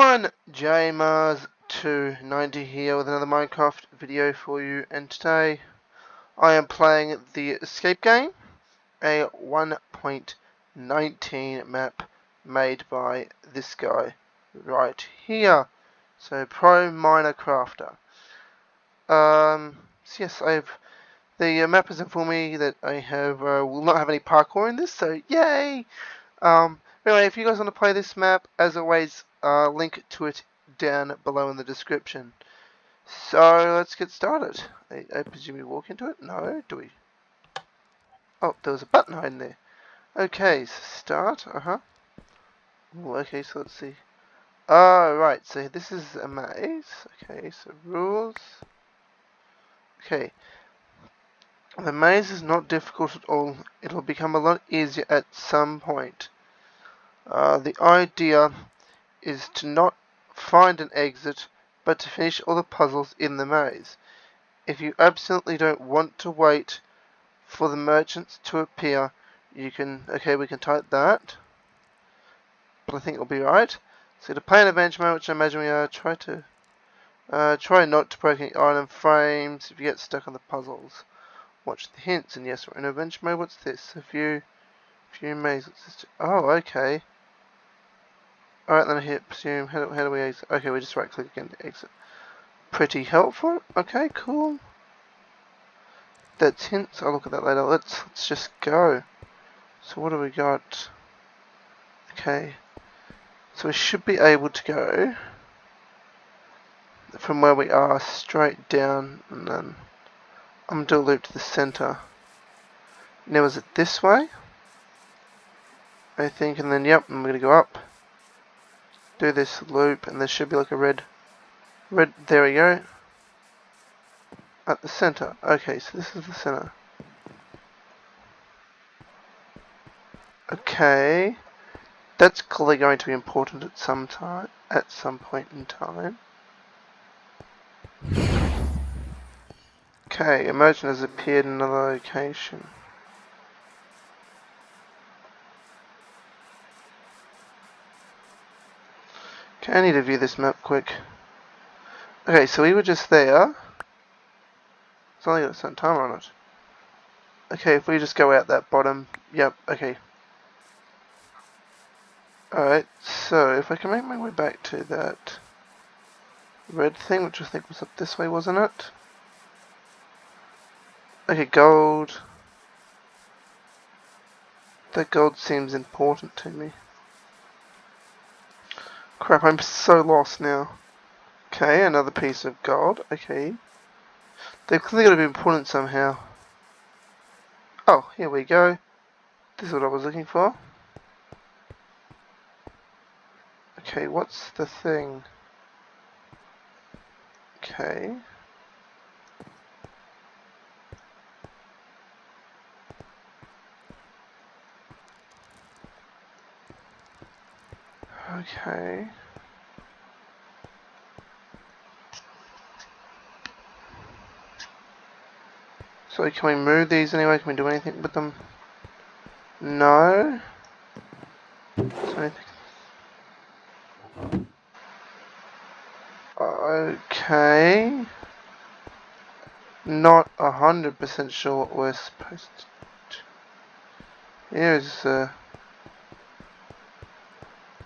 everyone, JMars290 here with another Minecraft video for you and today I am playing the Escape game, a 1.19 map made by this guy right here, so Pro Miner Crafter. Um, so yes, I've the map has informed me that I have uh, will not have any parkour in this, so yay! Um, anyway, if you guys want to play this map, as always, uh, link to it down below in the description. So let's get started. I, I presume we walk into it? No, do we? Oh, there was a button hiding there. Okay, so start. Uh huh. Okay, so let's see. Oh, right. So this is a maze. Okay, so rules. Okay. The maze is not difficult at all. It'll become a lot easier at some point. Uh, the idea is to not find an exit, but to finish all the puzzles in the maze. If you absolutely don't want to wait for the merchants to appear, you can, okay, we can type that, but I think it'll be right. So to play an adventure mode, which I imagine we are, try to, uh, try not to break any item frames if you get stuck on the puzzles. Watch the hints, and yes, we're in adventure mode. What's this? A few, few mazes. Oh, okay. Alright, then I hit presume. How do, how do we exit? Okay, we just right click again to exit. Pretty helpful. Okay, cool. That's hints. I'll look at that later. Let's let's just go. So what do we got? Okay. So we should be able to go from where we are straight down and then I'm gonna do a loop to the center. Now is it this way? I think and then yep, I'm gonna go up do this loop and there should be like a red red there we go. At the center. Okay so this is the center. Okay. That's clearly going to be important at some time at some point in time. Okay Imagine has appeared in another location Okay, I need to view this map quick. Okay, so we were just there. It's only got some timer on it. Okay, if we just go out that bottom, yep, okay. Alright, so if I can make my way back to that red thing, which I think was up this way, wasn't it? Okay, gold. That gold seems important to me. Crap, I'm so lost now. Okay, another piece of gold. Okay. They've clearly got to be important somehow. Oh, here we go. This is what I was looking for. Okay, what's the thing? Okay. Okay. So can we move these anyway? Can we do anything with them? No. Okay. Not a hundred percent sure what we're supposed to. Here's uh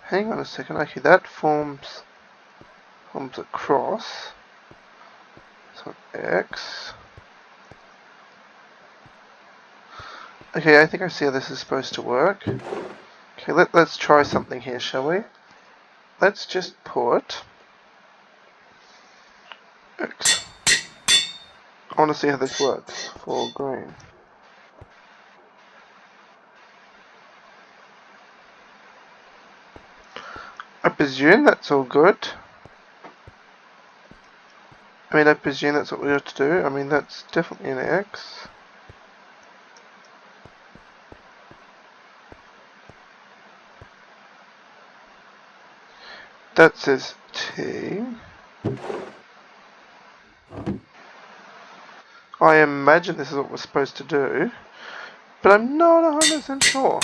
hang on a second, okay, that forms forms a cross. So X. Okay, I think I see how this is supposed to work. Okay, let, let's try something here, shall we? Let's just put X. I want to see how this works for green. I presume that's all good. I mean, I presume that's what we have to do. I mean, that's definitely an X. That says T. I imagine this is what we're supposed to do, but I'm not 100% sure.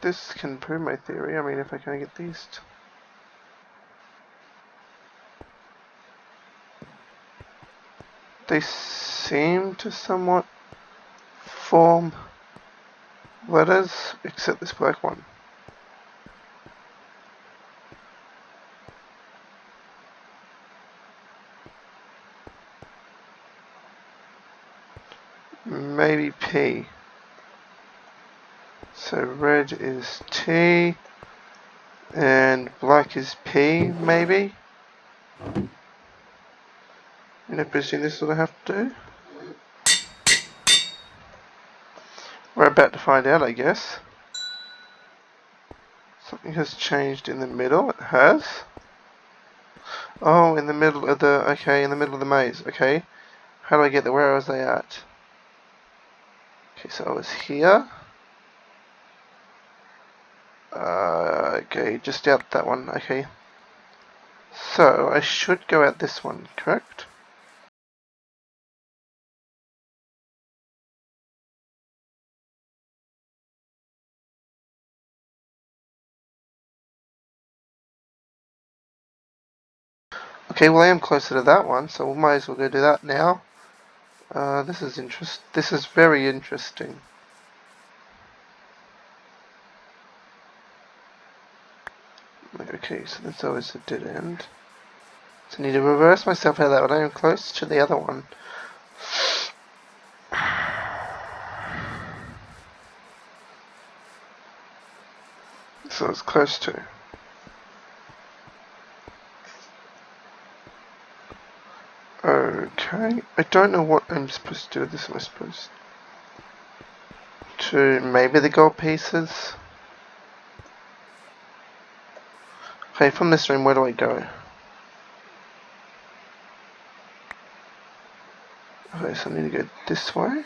this can prove my theory. I mean, if I can get these... They seem to somewhat form letters, except this black one. Maybe P. So red is T and black is P, maybe? You know, presume this is what I have to do? We're about to find out, I guess. Something has changed in the middle. It has. Oh, in the middle of the... Okay, in the middle of the maze. Okay. How do I get there? Where was I at? Okay, so I was here. Uh, okay, just out that one. Okay. So, I should go out this one, correct? Okay, well I am closer to that one, so we might as well go do that now. Uh, this is interest. This is very interesting. Okay, so that's always a dead end. So I need to reverse myself out of that one. I am close to the other one. So it's close to. Okay, I don't know what I'm supposed to do with this, am I supposed to maybe the gold pieces? Okay, from this room, where do I go? Okay, so I need to go this way.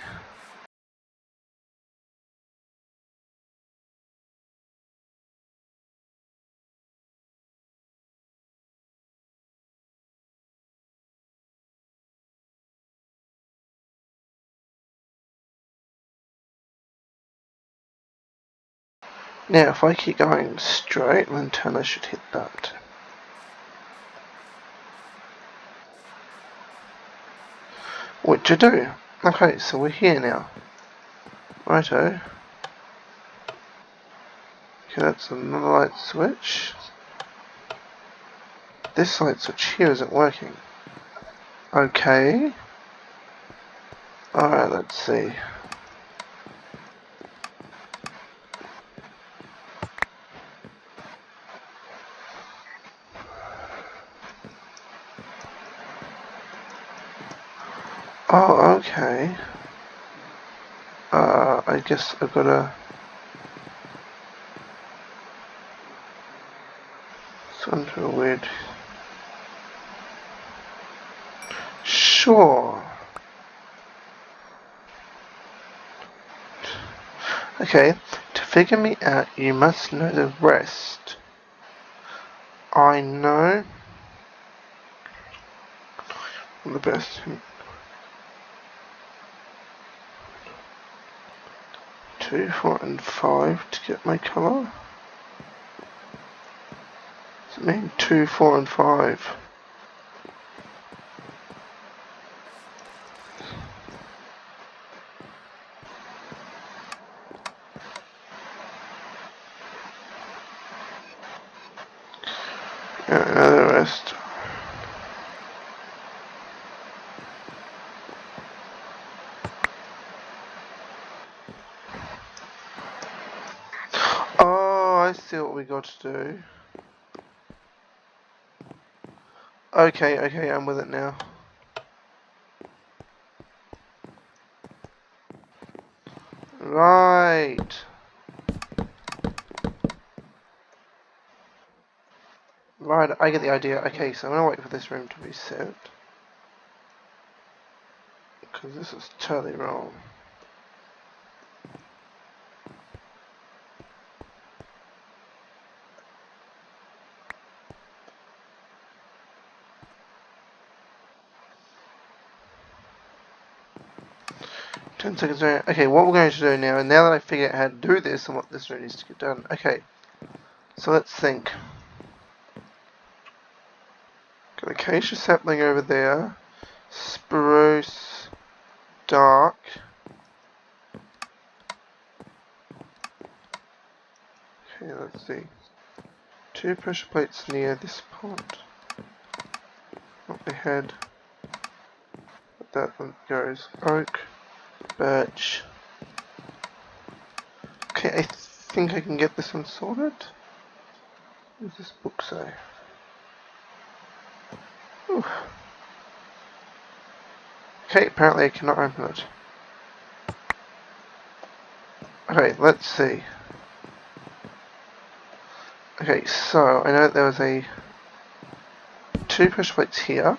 Now, if I keep going straight, then I should hit that. What to do? Okay, so we're here now. Righto. Okay, that's another light switch. This light switch here isn't working. Okay. Alright, let's see. Oh, okay. Uh, I guess I've gotta... It's a weird... Sure. Okay, to figure me out, you must know the rest. I know the best two, four, and five to get my colour. Does it mean two, four, and five? Yeah, the rest. I see what we got to do. Okay, okay, I'm with it now. Right. Right, I get the idea. Okay, so I'm gonna wait for this room to be set. Because this is totally wrong. 10 seconds. Okay, what we're going to do now, and now that I figure out how to do this and what this really needs to get done. Okay, so let's think. Got acacia sapling over there. Spruce. Dark. Okay, let's see. Two pressure plates near this pond. Not the head. But that one goes oak, birch. Okay, I think I can get this one sorted. What this book say? Okay, apparently I cannot open it. Okay, let's see. Okay, so I know that there was a two push plates here.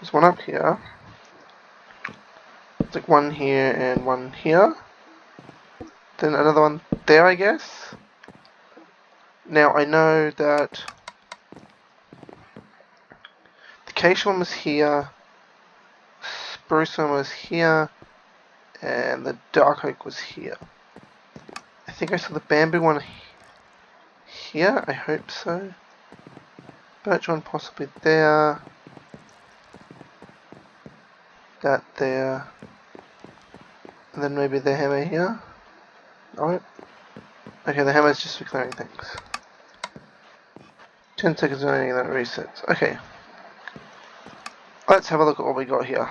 There's one up here. Like one here and one here. Then another one there, I guess. Now I know that the acacia one was here, spruce one was here, and the dark oak was here. I think I saw the bamboo one here, I hope so. Birch one possibly there. That there. And then maybe the hammer here. Alright. Okay, the hammer is just for clearing things. 10 seconds remaining then resets. Okay. Let's have a look at what we got here.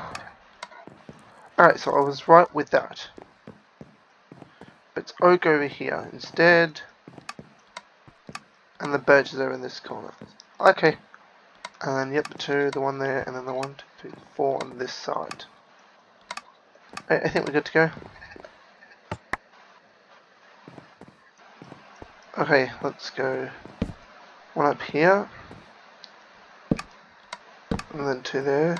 Alright, so I was right with that. But it's oak over here instead. And the birch is over in this corner. Okay. And then, yep, the two, the one there, and then the one, two, three, four on this side. I, I think we're good to go. Okay, let's go one up here, and then two there,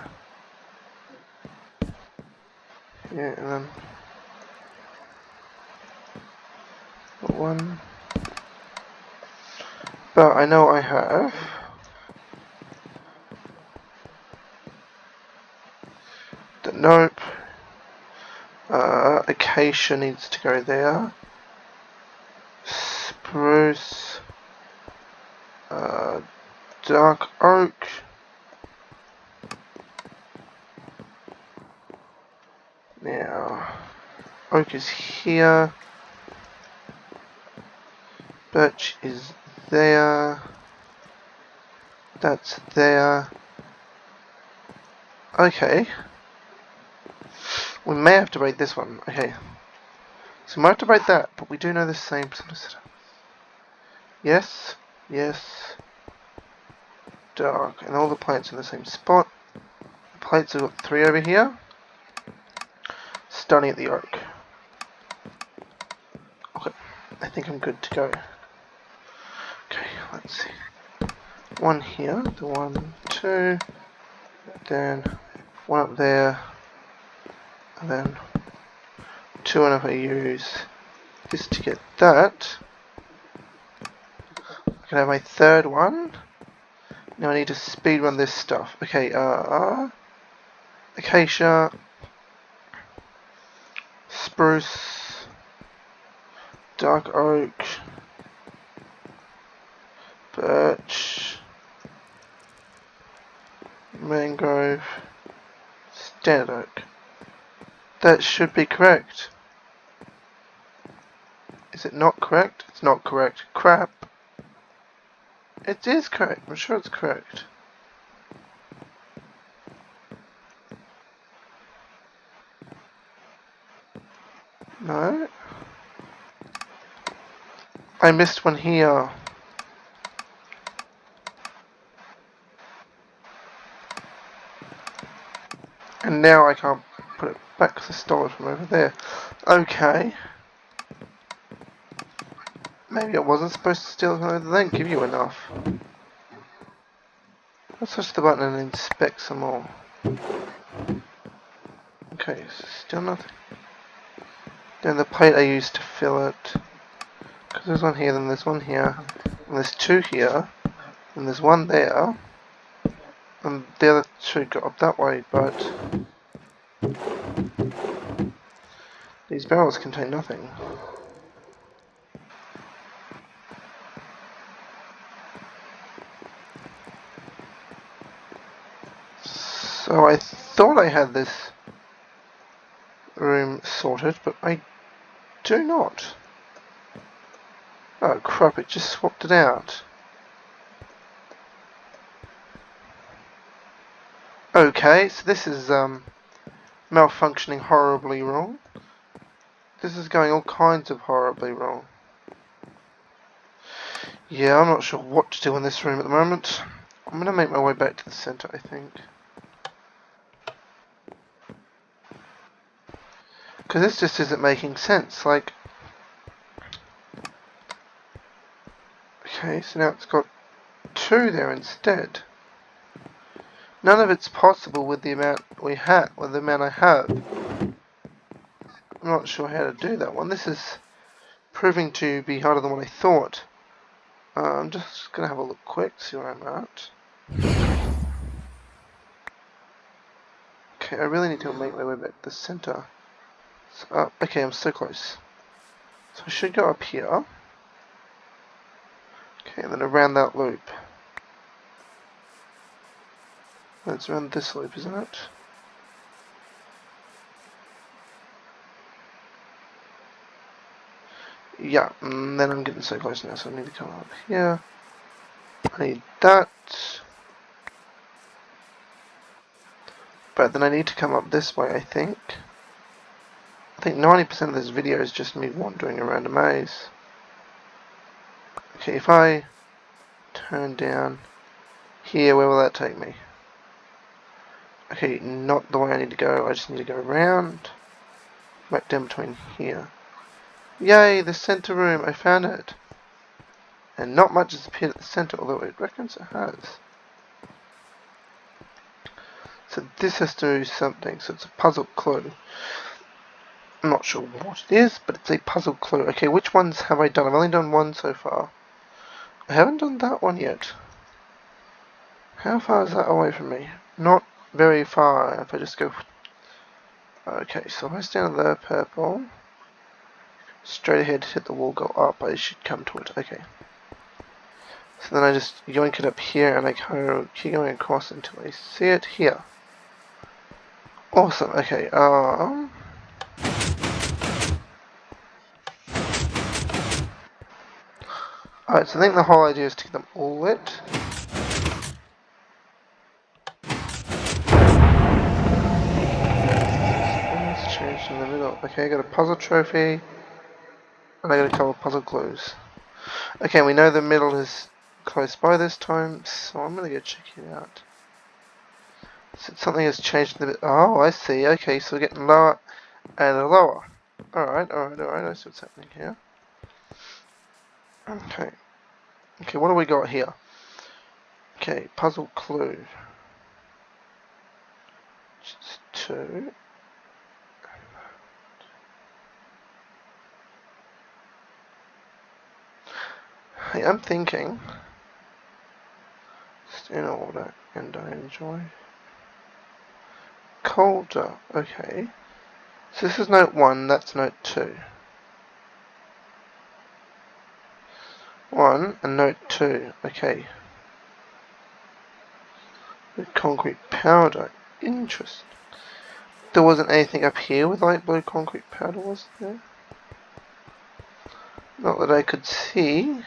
yeah, and then one, but I know I have. The nope, uh, acacia needs to go there, spruce, uh, dark oak. Now, oak is here. Birch is there. That's there. Okay. We may have to break this one. Okay. So we might have to break that, but we do know the same. Yes. Yes. Dark. And all the plates in the same spot. The plates have got three over here. Starting at the oak. Okay. I think I'm good to go. Okay, let's see. One here. The one, two. Then one up there. And then two and if I use this to get that I can have my third one. Now I need to speed run this stuff. Okay, uh, acacia, spruce, dark oak, birch, mangrove, standard oak. That should be correct. Is it not correct? It's not correct. Crap. It is correct. I'm sure it's correct. No. I missed one here. And now I can't back stole it from over there. Okay. Maybe I wasn't supposed to steal from over there give you enough. Let's touch the button and inspect some more. Okay, still nothing. Then the plate I used to fill it. Because there's one here, then there's one here. And there's two here. And there's one there. And the other two got up that way, but... These barrels contain nothing. So I thought I had this room sorted, but I do not. Oh crap, it just swapped it out. Okay, so this is um, malfunctioning horribly wrong. This is going all kinds of horribly wrong. Yeah, I'm not sure what to do in this room at the moment. I'm going to make my way back to the centre, I think. Because this just isn't making sense. Like, okay, so now it's got two there instead. None of it's possible with the amount we have, with the amount I have. I'm not sure how to do that one. This is proving to be harder than what I thought. Uh, I'm just going to have a look quick, see where I'm at. Okay, I really need to make my way back to the center. So, uh, okay, I'm so close. So I should go up here. Okay, and then around that loop. That's around this loop, isn't it? Yeah, and then I'm getting so close now, so I need to come up here. I need that. But then I need to come up this way, I think. I think 90% of this video is just me wandering around a maze. Okay, if I turn down here, where will that take me? Okay, not the way I need to go. I just need to go around. Right down between here. Yay, the center room. I found it. And not much has appeared at the center, although it reckons it has. So this has to do something. So it's a puzzle clue. I'm not sure what it is, but it's a puzzle clue. Okay, which ones have I done? I've only done one so far. I haven't done that one yet. How far is that away from me? Not very far if I just go... Okay, so I stand there, purple, straight ahead, hit the wall, go up, I should come to it. Okay. So then I just yoink it up here and I keep going across until I see it here. Awesome, okay, um... Alright, so I think the whole idea is to get them all lit. in the middle. Okay, I got a puzzle trophy. And I got a couple of puzzle clues. Okay, we know the middle is close by this time, so I'm gonna go check it out. So something has changed a bit. Oh, I see. Okay, so we're getting lower and lower. Alright, alright, alright. I see what's happening here. Okay. Okay, what do we got here? Okay, puzzle clue. Just two. I am thinking, in order, and I enjoy. Colder, okay. So this is note 1, that's note 2. 1 and note 2, okay. With concrete powder, interesting. There wasn't anything up here with light blue concrete powder, was there? Not that I could see.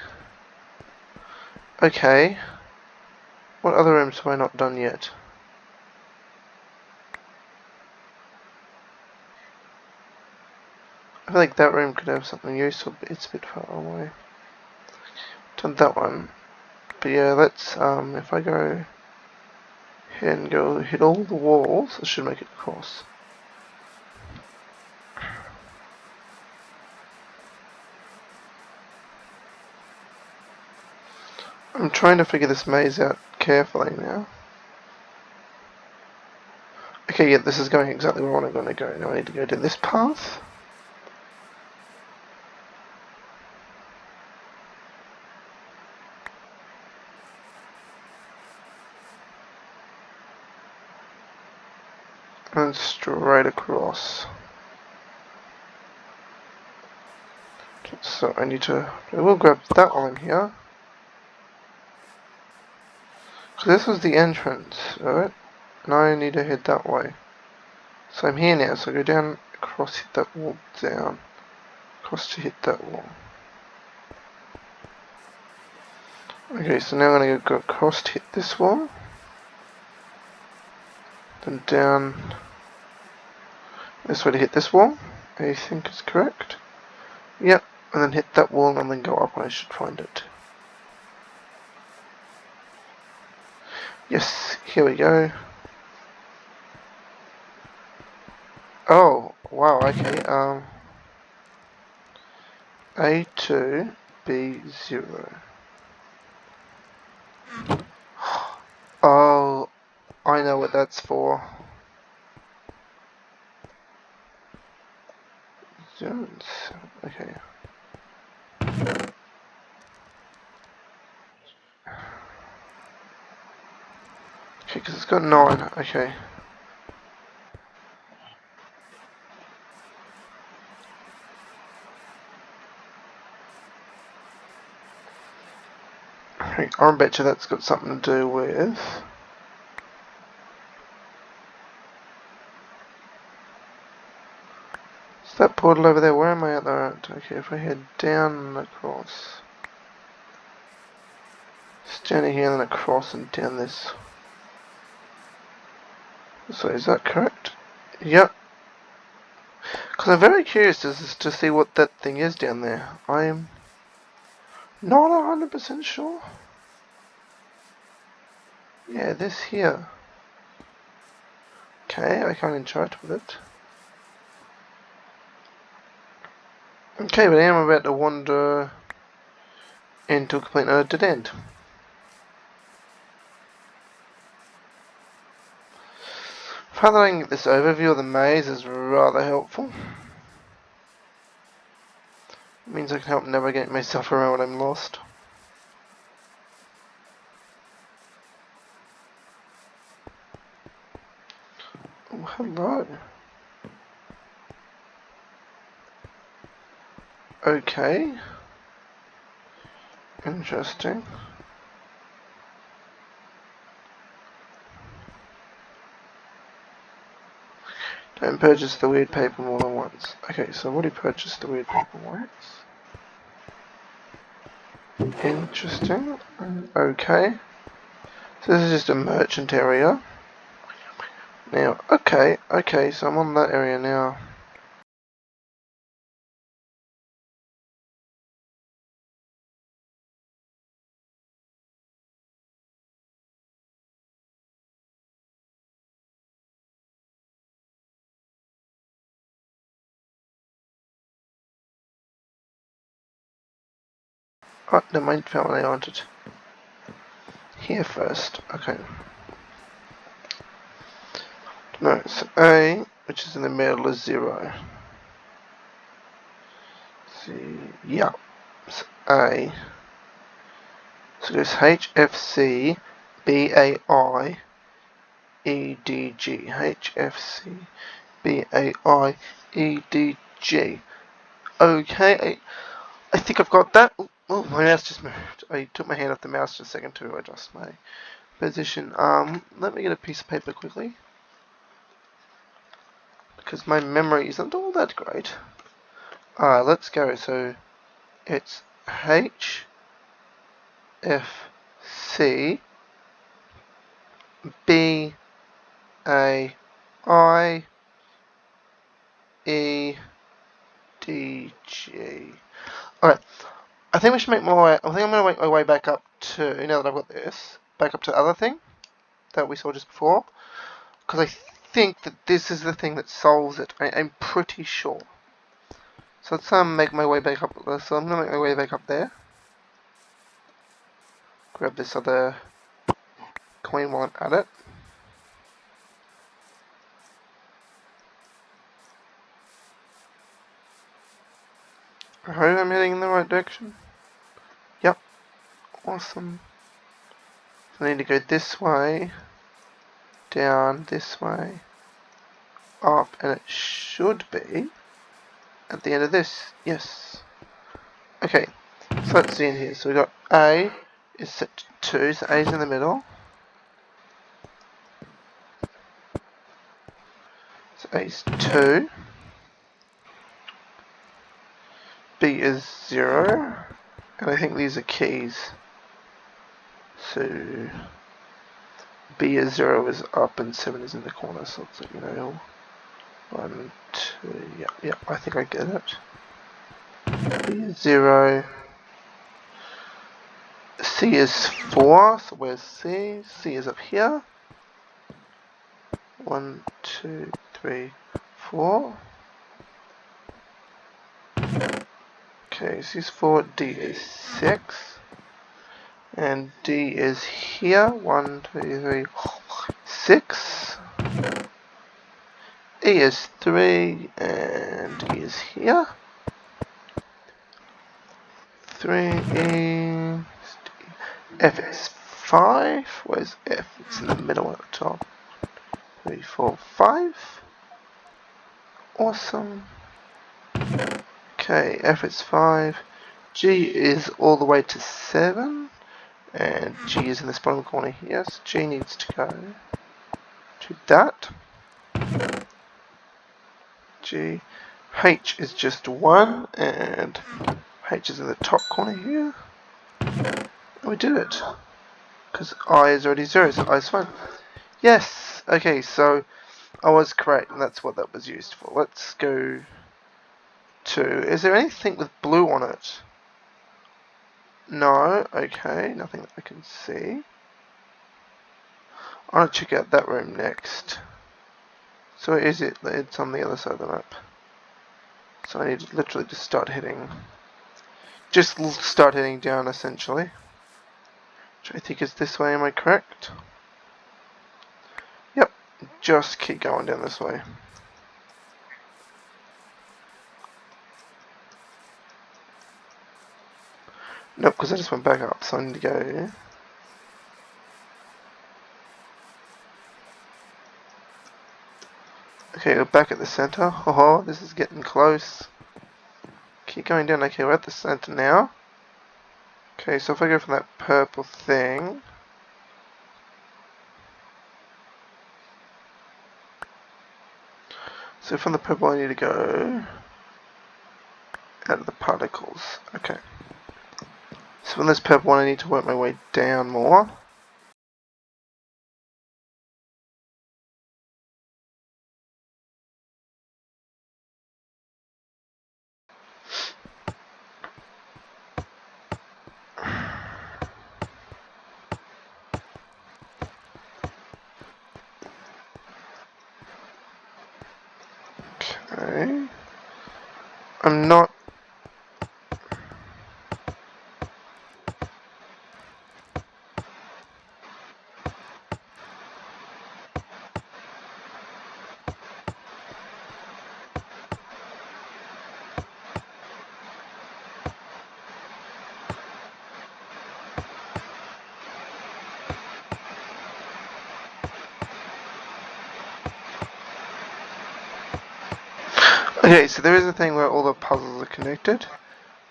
Okay. What other rooms have I not done yet? I feel like that room could have something useful, but it's a bit far away. Done that one. But yeah, let's, um, if I go here and go hit all the walls, I should make it across. I'm trying to figure this maze out carefully now. Okay, yeah, this is going exactly where I'm going to go. Now I need to go to this path. And straight across. So I need to, I will grab that one here. So this was the entrance, alright? Now I need to head that way. So I'm here now, so I go down, across, hit that wall, down. Across to hit that wall. Okay, so now I'm going to go across to hit this wall. Then down this way to hit this wall. I think is correct. Yep, and then hit that wall and then go up and I should find it. Yes, here we go. Oh, wow, okay, um... A2, B0. Oh, I know what that's for. Zones, okay. Because it's got nine. Okay. I bet you that's got something to do with. Is that portal over there? Where am I at the right? Okay, if I head down and across. Standing here and across and down this so is that correct? Yep. Because I'm very curious to, to see what that thing is down there. I'm not 100% sure. Yeah, this here. Okay, I can't interact with it. Okay, but I'm about to wander into a complete dead end. Following this overview of the maze is rather helpful. It means I can help navigate myself around when I'm lost. Oh, hello. Okay. Interesting. Don't purchase the weird paper more than once. Okay, so what do you purchase the weird paper once. Interesting. Okay. So this is just a merchant area. Now, okay, okay, so I'm on that area now. Oh, the main family I wanted. Here first. Okay. No, so A, which is in the middle, is zero. See, yeah. So A. So there's H F C B A I E D G. H F C B A I E D G. Okay, I, I think I've got that. Oh, my mouse just moved. I took my hand off the mouse just a second to adjust my position. Um, let me get a piece of paper quickly. Because my memory isn't all that great. Alright, let's go. So, it's H, F, C, B, A, I, E, D, G. Alright. I think we should make my way, I think I'm going to make my way back up to, now that I've got this, back up to the other thing that we saw just before. Because I think that this is the thing that solves it. I, am pretty sure. So let's um, make my way back up, so I'm going to make my way back up there. Grab this other coin while I'm at it. I hope I'm heading in the right direction. Yep. Awesome. So I need to go this way, down this way, up, and it should be at the end of this. Yes. Okay, so let's see in here. So we've got A is set to 2, so A is in the middle. So A is 2. B is 0. And I think these are keys. So B is 0 is up and 7 is in the corner, so it's like, you know, 1, 2, yeah, yeah, I think I get it. B is 0. C is 4, so where's C? C is up here. 1, 2, 3, 4. Okay, C is 4, D is 6. And D is here. 1, 2, 3, 6. E is 3, and E is here. 3, E, F is 5. Where's F? It's in the middle at the top. 3, 4, 5. Awesome. Okay, F is 5. G is all the way to 7. And G is in this bottom corner here. So G needs to go to that. G. H is just 1. And H is in the top corner here. And we did it. Because I is already 0, so I is 1. Yes! Okay, so I was correct, and that's what that was used for. Let's go to... Is there anything with blue on it? No, okay, nothing that I can see. I want to check out that room next. So is it? It's on the other side of the map. So I need to literally just start heading. Just start heading down essentially. Which I think is this way, am I correct? Yep, just keep going down this way. Nope, because I just went back up, so I need to go. Okay, we're back at the center. Oh, this is getting close. Keep going down. Okay, we're at the center now. Okay, so if I go from that purple thing. So from the purple I need to go out of the particles. Okay. So from this purple one I need to work my way down more. Okay. I'm not Okay, so there is a thing where all the puzzles are connected.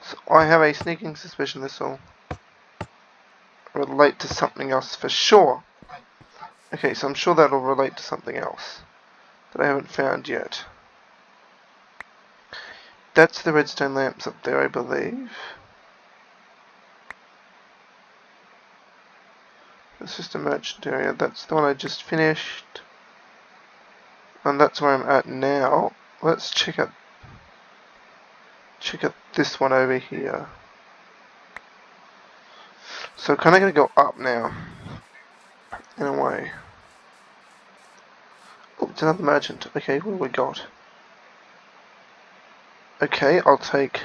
So I have a sneaking suspicion this will relate to something else for sure. Okay, so I'm sure that'll relate to something else that I haven't found yet. That's the redstone lamps up there, I believe. It's just a merchant area. That's the one I just finished. And that's where I'm at now let's check out check out this one over here. So kind of going to go up now, in a way. Oh, it's another merchant. Okay, what have we got? Okay, I'll take.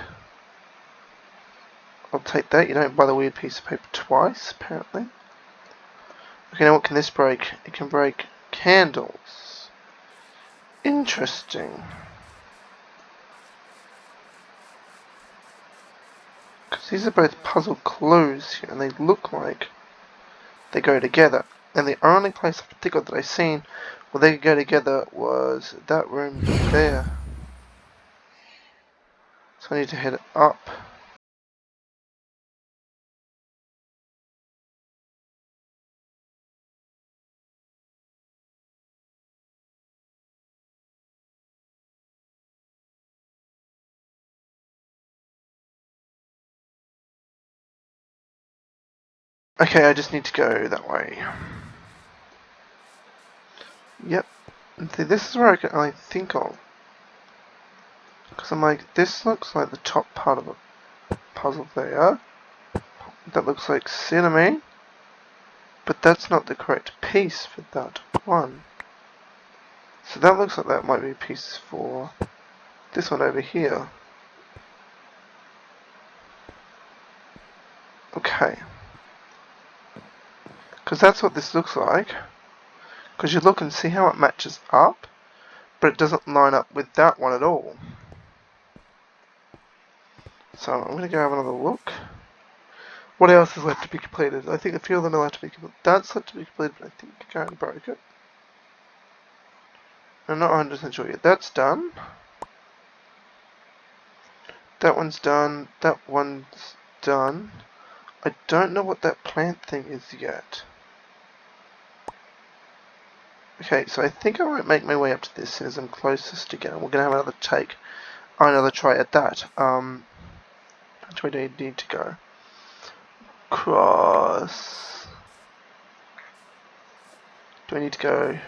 I'll take that. You don't buy the weird piece of paper twice, apparently. Okay, now what can this break? It can break candles. Interesting. Because these are both puzzle clues here, and they look like they go together. And the only place in particular that I've seen where they could go together was that room there. So I need to head up. Okay, I just need to go that way. Yep. See, this is where I can only think of. Because I'm like, this looks like the top part of a puzzle there. That looks like cinnamon. But that's not the correct piece for that one. So that looks like that might be piece for this one over here. Okay. Because that's what this looks like. Because you look and see how it matches up, but it doesn't line up with that one at all. So I'm going to go have another look. What else is left to be completed? I think a few of them are left to be completed. That's left to be completed, but I think Karen broke it. I'm not 100% sure yet. That's done. That one's done. That one's done. I don't know what that plant thing is yet. Okay, so I think I might make my way up to this as I'm closest again. We're going to have another take, another try at that. Um, which way do I need to go? Cross. Do I need to go?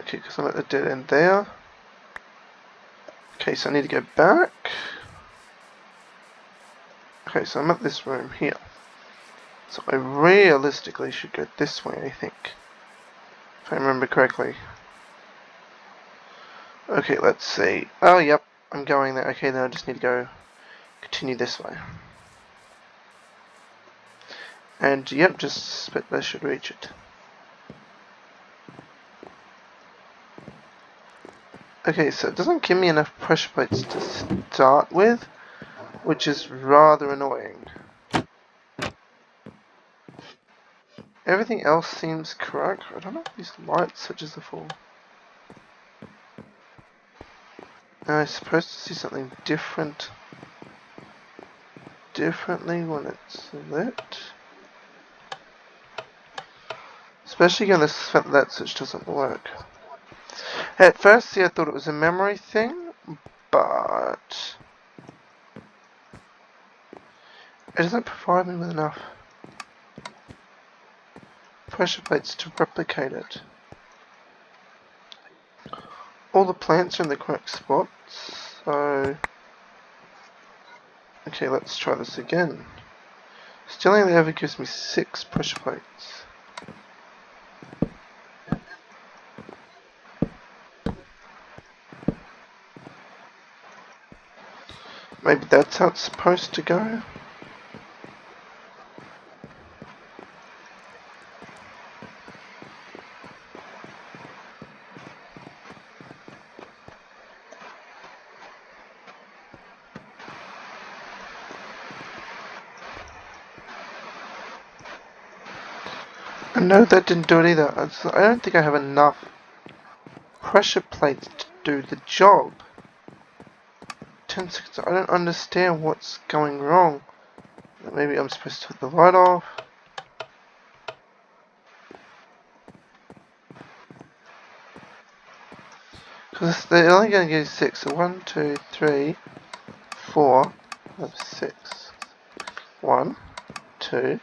Okay, because I'm at the dead end there. Okay, so I need to go back. Okay, so I'm at this room here. So I realistically should go this way, I think. If I remember correctly. Okay, let's see. Oh, yep, I'm going there. Okay, then I just need to go continue this way. And, yep, just expect I should reach it. Okay, so it doesn't give me enough pressure plates to start with which is rather annoying. Everything else seems correct. I don't know if these light switches are for. Am I supposed to see something different differently when it's lit? Especially given that that switch doesn't work. At first, see, I thought it was a memory thing, but It doesn't provide me with enough pressure plates to replicate it. All the plants are in the correct spots, so... Okay, let's try this again. Still only ever gives me six pressure plates. Maybe that's how it's supposed to go? No, that didn't do it either. I don't think I have enough pressure plates to do the job. 10 seconds. I don't understand what's going wrong. Maybe I'm supposed to put the light off. Because they're only going to give six. So one, two, three, four, five, six. One, two,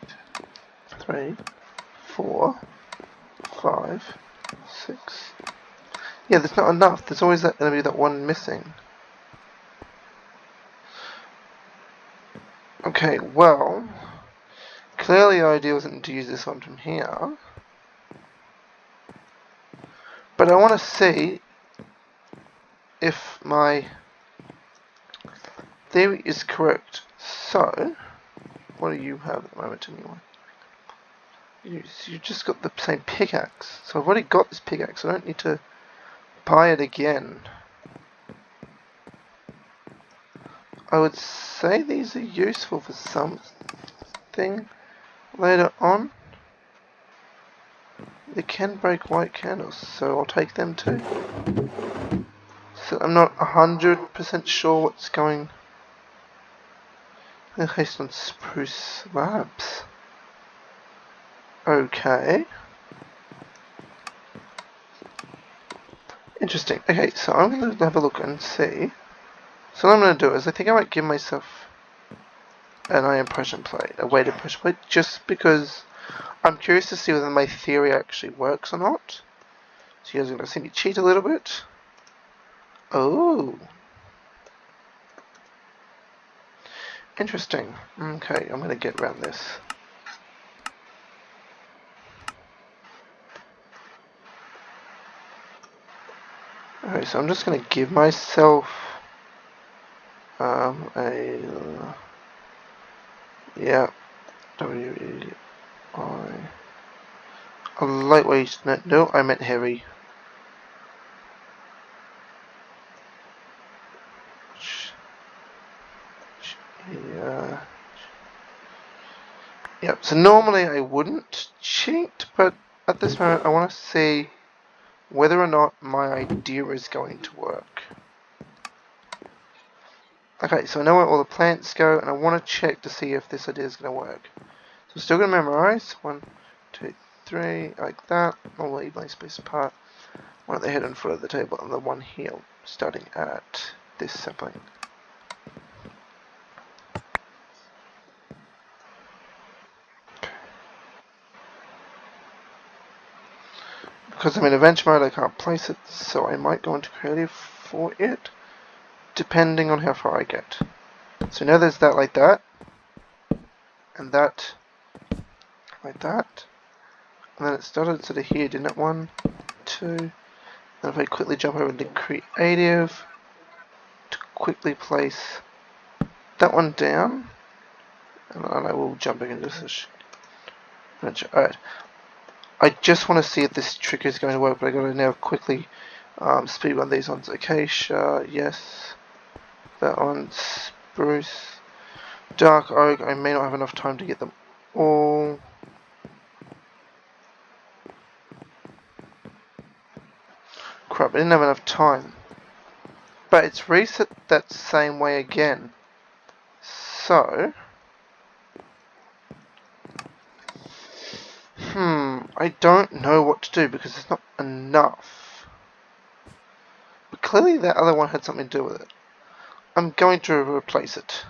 three, four, five, six. Yeah, there's not enough. There's always that going to be that one missing. Okay, well, clearly the idea wasn't to use this one from here. But I want to see if my theory is correct. So, what do you have at the moment anyway? You, you just got the same pickaxe. So I've already got this pickaxe. I don't need to buy it again. I would say these are useful for something later on. They can break white candles, so I'll take them too. So I'm not 100% sure what's going... Based on spruce slabs. Okay. Interesting. Okay, so I'm going to have a look and see. So what I'm going to do is I think I might give myself an iron pressure plate, a weighted pressure plate, just because I'm curious to see whether my theory actually works or not. So you guys are going to see me cheat a little bit. Oh. Interesting. Okay, I'm going to get around this. Okay, so I'm just going to give myself um, a uh, yeah W E I. A lightweight no, no I meant heavy. Yeah. Yep so normally I wouldn't cheat but at this moment I want to see whether or not my idea is going to work Okay, so I know where all the plants go, and I want to check to see if this idea is going to work. So I'm still going to memorize. One, two, three, like that. I'll leave my space apart. One at the head and foot of the table, and the one here, starting at this sapling. Because I'm in adventure mode, I can't place it, so I might go into creative for it depending on how far I get. So now there's that like that, and that like that, and then it started sort of here, didn't it? One, two, and if I quickly jump over to creative, to quickly place that one down, and I will jump back into this. Alright, I just want to see if this trick is going to work, but I gotta now quickly um, speed run these ones. Acacia, yes. That one, spruce. Dark oak, I may not have enough time to get them all. Crap, I didn't have enough time. But it's reset that same way again. So... I don't know what to do because it's not enough. But clearly that other one had something to do with it. I'm going to replace it.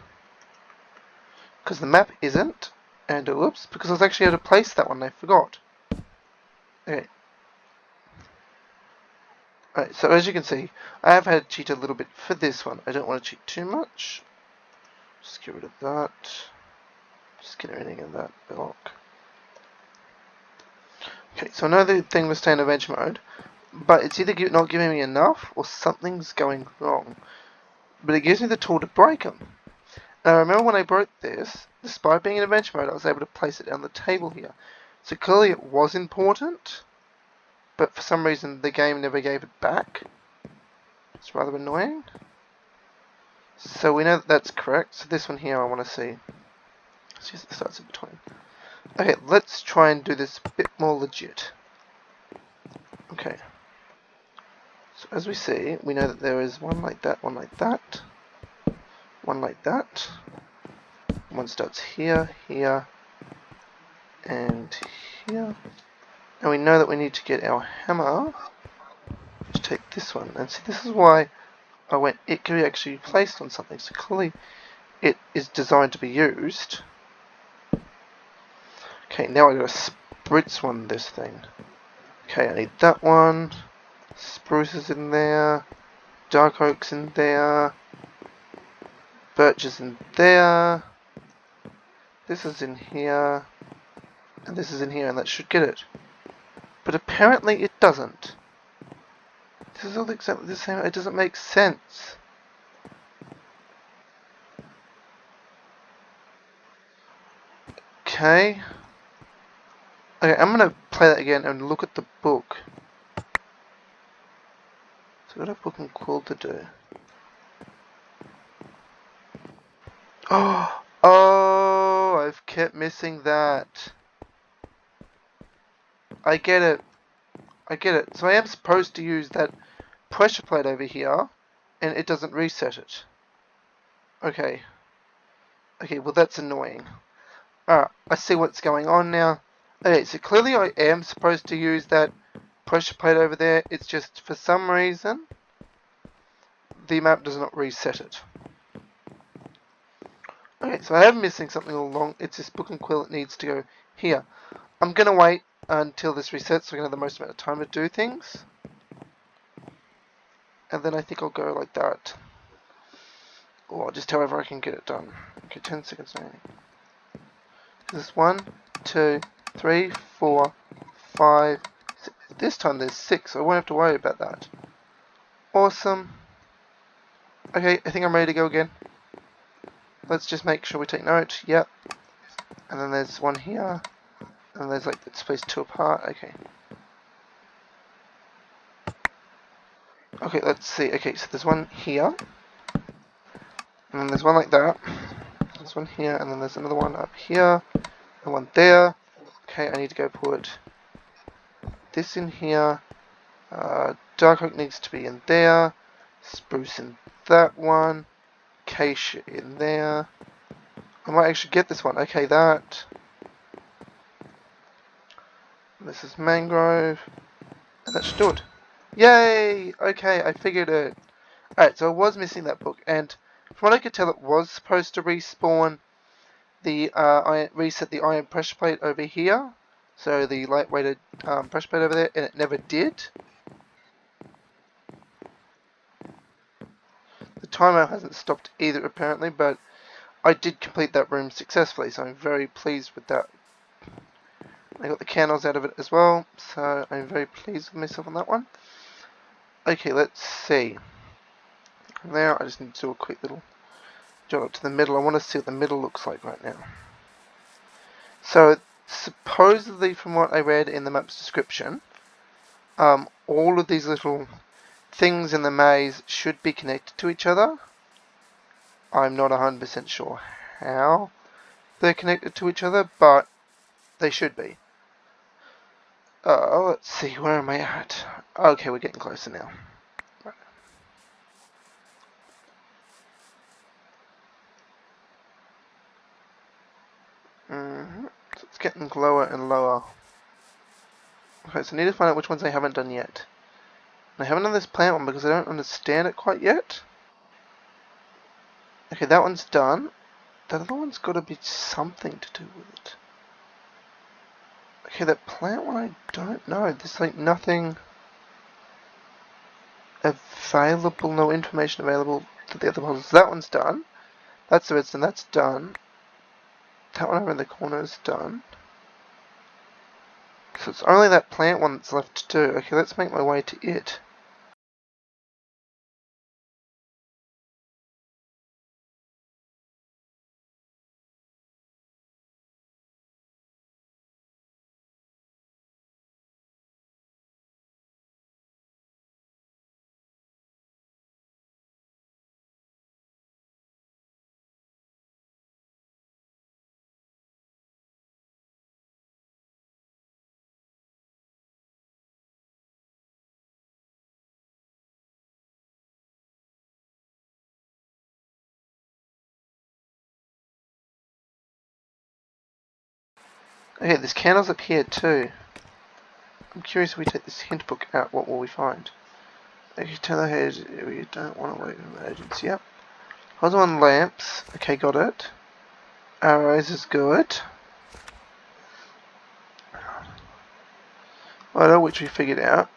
Because the map isn't. And whoops, because I was actually able to place that one, I forgot. Okay. Alright, so as you can see, I have had to cheat a little bit for this one. I don't want to cheat too much. Just get rid of that. Just get everything in that block. Okay, so another thing was stay in adventure mode, but it's either not giving me enough or something's going wrong but it gives me the tool to break them. Now remember when I broke this, despite being in adventure mode, I was able to place it on the table here. So clearly it was important, but for some reason the game never gave it back. It's rather annoying. So we know that that's correct. So this one here I want to see. Let's use the starts in between. Okay, let's try and do this a bit more legit. Okay. So as we see, we know that there is one like that, one like that, one like that. One starts here, here, and here. And we know that we need to get our hammer to take this one. And see, this is why I went, it can be actually placed on something. So clearly it is designed to be used. Okay, now I gotta spritz one this thing. Okay, I need that one. Spruces in there. Dark oaks in there. Birches in there. This is in here. And this is in here, and that should get it. But apparently it doesn't. This is all exactly the same. It doesn't make sense. Okay. Okay, I'm gonna play that again and look at the book. So what a fucking cool to do. Oh, oh, I've kept missing that. I get it. I get it. So I am supposed to use that pressure plate over here, and it doesn't reset it. Okay. Okay, well that's annoying. Alright, I see what's going on now. Okay, so clearly I am supposed to use that pressure plate over there. It's just for some reason the map does not reset it. Okay, so I am missing something along. It's this book and quill that needs to go here. I'm going to wait until this resets so I can have the most amount of time to do things. And then I think I'll go like that. Or just however I can get it done. Okay, 10 seconds remaining. This is one, two, three, four, five. This time there's six, so I won't have to worry about that. Awesome. Okay, I think I'm ready to go again. Let's just make sure we take note. Yep. And then there's one here. And there's like, it's spaced two apart. Okay. Okay, let's see. Okay, so there's one here. And then there's one like that. There's one here, and then there's another one up here. And one there. Okay, I need to go put this in here. Uh, dark oak needs to be in there. Spruce in that one. Acacia in there. I might actually get this one. Okay, that. This is mangrove. And that should. Yay! Okay, I figured it. Alright, so I was missing that book, and from what I could tell, it was supposed to respawn the uh, iron, reset the iron pressure plate over here. So the lightweighted um, pressure plate over there, and it never did. The timer hasn't stopped either, apparently, but I did complete that room successfully, so I'm very pleased with that. I got the candles out of it as well, so I'm very pleased with myself on that one. Okay, let's see. Now I just need to do a quick little jog up to the middle. I want to see what the middle looks like right now. So supposedly from what I read in the map's description, um, all of these little things in the maze should be connected to each other. I'm not 100% sure how they're connected to each other, but they should be. Uh, let's see, where am I at? Okay, we're getting closer now. Mm -hmm. so it's getting lower and lower. Okay, so I need to find out which ones I haven't done yet. And I haven't done this plant one because I don't understand it quite yet. Okay, that one's done. The other one's got to be something to do with it. Okay, that plant one, I don't know. There's like nothing available, no information available to the other puzzles. That one's done. That's the redstone, that's done. That one over in the corner is done. So it's only that plant one that's left to do. Okay, let's make my way to it. Okay, there's candles up here too. I'm curious if we take this hint book out, what will we find? Okay, tell ahead, we don't want to wait for emergency. Yep. Hold on lamps. Okay, got it. Arrows is good. Photo, which we figured out.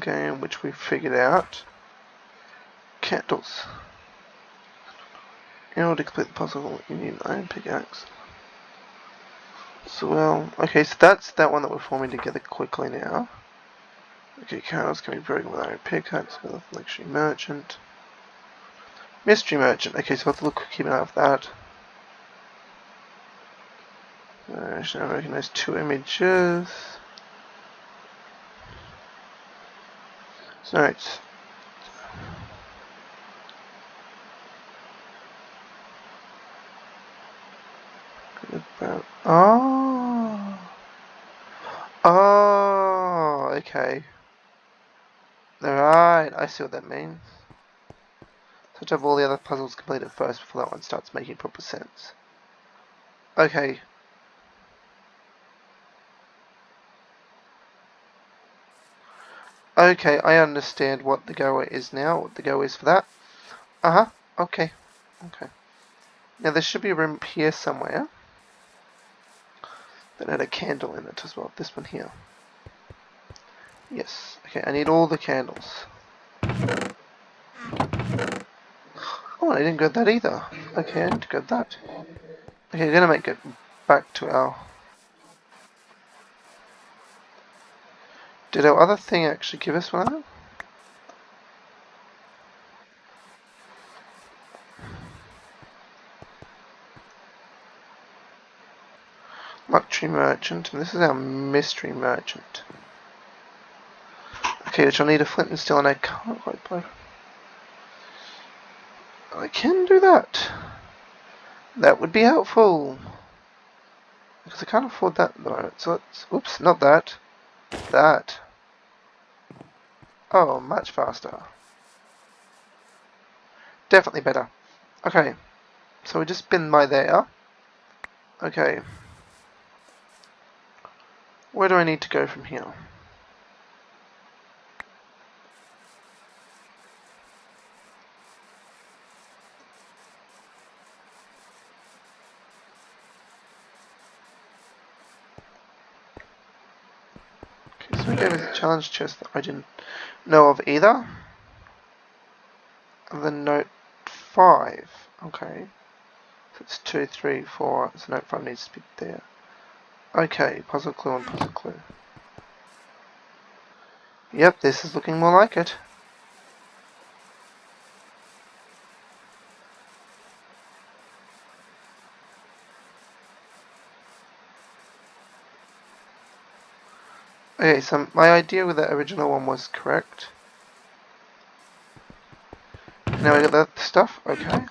Game, which we figured out. Candles. In order to complete the puzzle, you need an iron pickaxe. So, well, okay, so that's that one that we're forming together quickly now. Okay, going to be broken with iron pickaxe, with luxury merchant. Mystery merchant, okay, so we'll have to look, keep an eye of that. Uh, I now recognize two images. So, right. About, oh. Oh, okay. Alright, I see what that means. So to have all the other puzzles completed first before that one starts making proper sense. Okay. Okay, I understand what the go is now, what the go is for that. Uh-huh, okay. Okay. Now there should be a room here somewhere that had a candle in it as well. This one here. Yes. Okay, I need all the candles. Oh, I didn't get that either. Okay, I to get that. Okay, we're gonna make it back to our... Did our other thing actually give us one Luxury Merchant, and this is our Mystery Merchant. Okay, which I'll need a flint and steel, and I can't quite play. I can do that. That would be helpful. Because I can't afford that at the moment. So let's, oops, not that. That. Oh, much faster. Definitely better. Okay. So we just spin by there. Okay. Where do I need to go from here? Okay, so we gave a challenge chest that I didn't know of either. And then note 5. Okay. So it's 2, 3, 4. So note 5 needs to be there. Okay, puzzle clue and puzzle clue. Yep, this is looking more like it. Okay, so my idea with the original one was correct. Now we got that stuff, okay.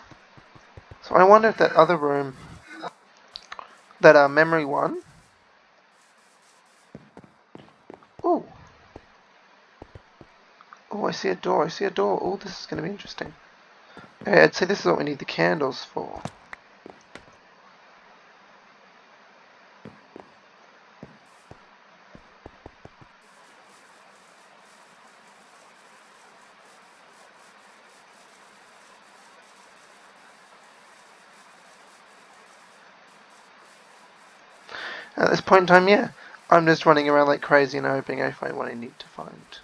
So I wonder if that other room, that uh, memory one, Oh. Oh, I see a door. I see a door. Oh, this is going to be interesting. Okay, I'd say this is what we need the candles for. At this point in time, yeah. I'm just running around like crazy and hoping I find what I need to find.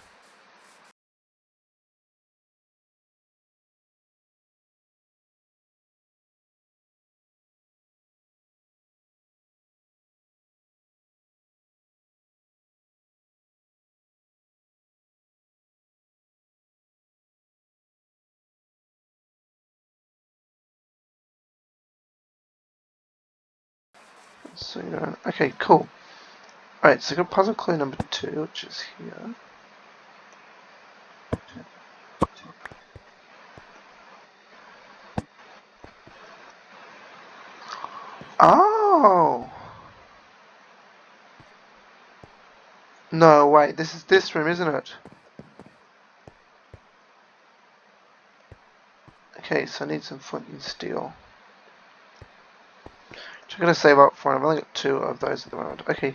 So, okay, cool. Alright, so got puzzle clue number two, which is here. Oh! No, wait, this is this room, isn't it? Okay, so I need some flint and steel. I'm going to save up for, I've only got two of those at the moment. Okay,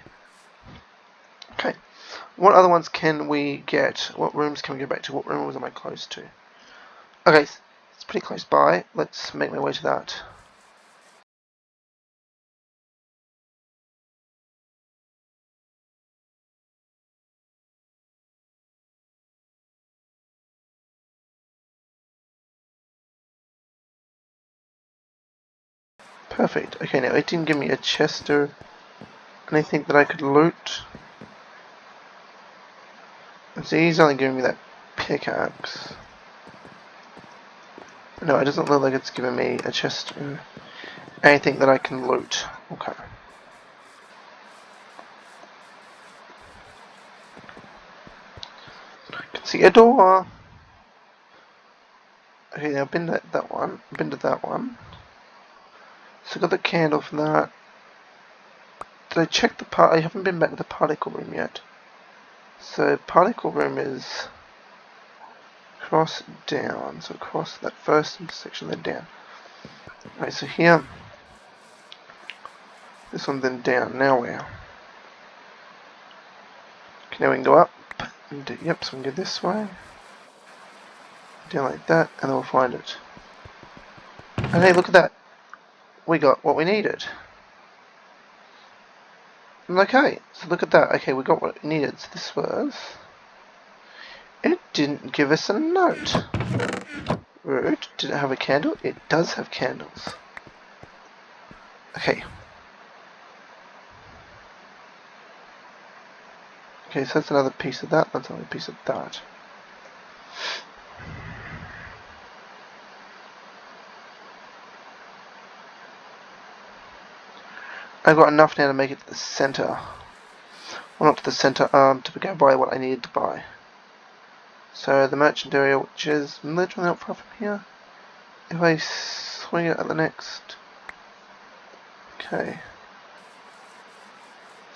Okay. What other ones can we get? What rooms can we go back to? What room was I close to? Okay, it's pretty close by. Let's make my way to that. Perfect. Okay, now it didn't give me a chest or anything that I could loot. See, he's only giving me that pickaxe. No, it doesn't look like it's giving me a chest anything that I can loot. Okay. I can see a door. Okay, I've been to that one. I've been to that one. So I got the candle from that. Did I check the part? I haven't been back to the particle room yet. So particle room is cross down. So across that first intersection, then down. Alright, so here, this one then down. Now where? Okay, now we can go up. Do, yep, so we can go this way. Down like that, and then we'll find it. And hey, look at that. We got what we needed. Okay, so look at that. Okay, we got what we needed. So this was... It didn't give us a note. Rude. Did it have a candle? It does have candles. Okay. Okay, so that's another piece of that. That's another piece of that. I've got enough now to make it to the center. Well, not to the center, um, to go buy what I needed to buy. So the merchant area, which is literally not far from here. If I swing it at the next... Okay.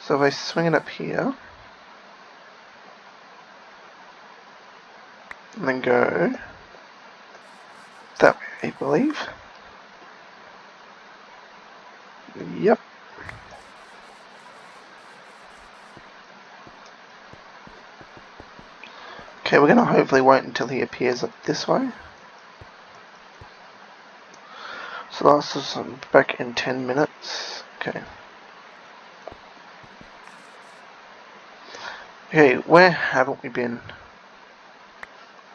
So if I swing it up here... And then go... That way, I believe. Yep. Okay, we're going to hopefully wait until he appears up this way. So last is um, back in 10 minutes. Okay. Okay, where haven't we been?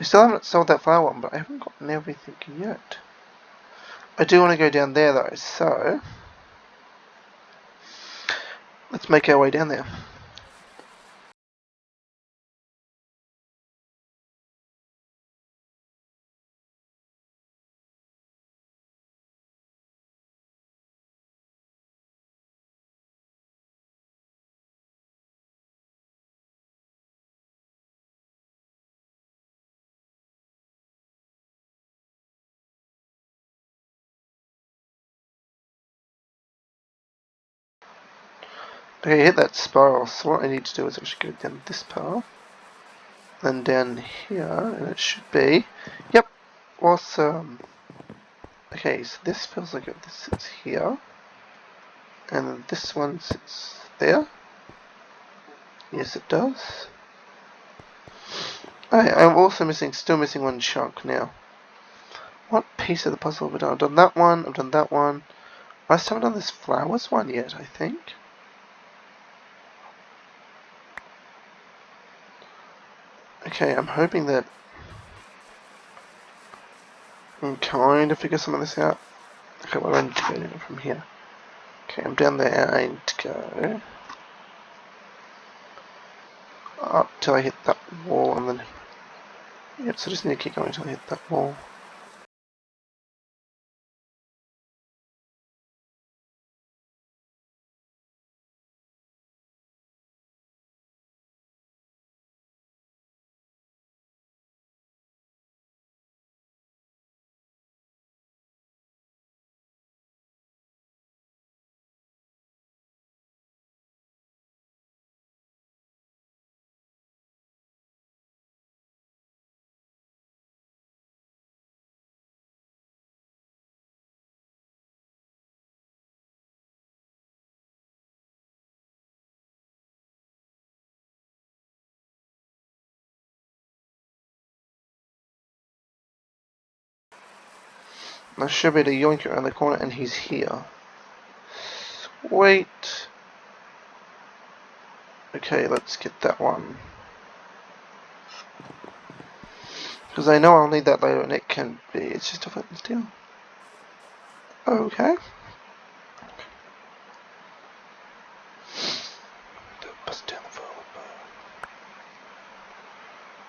We still haven't sold that flower one, but I haven't gotten everything yet. I do want to go down there though, so... Let's make our way down there. Okay, hit that spiral, so what I need to do is actually go down this path, then down here, and it should be, yep, awesome. Okay, so this feels like it this sits here, and this one sits there. Yes, it does. Okay, I'm also missing, still missing one chunk now. What piece of the puzzle have I done? I've done that one, I've done that one. I still haven't done this flowers one yet, I think. Okay, I'm hoping that I am kind of figure some of this out. Okay, well I need to go from here. Okay, I'm down there, I need to go up till I hit that wall and then Yep, so I just need to keep going until I hit that wall. I should be able to yoink around the corner and he's here. Wait. Okay, let's get that one. Because I know I'll need that later and it can be, it's just a flint steel. Okay.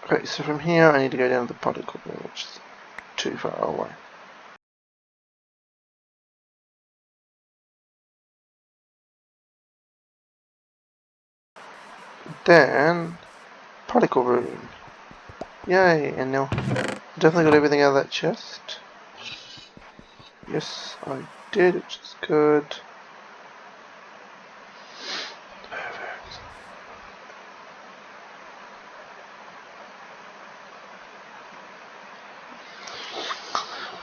Okay, so from here I need to go down to the particle, which is too far away. Then, particle room. Yay, and now definitely got everything out of that chest. Yes, I did, which is good. Perfect.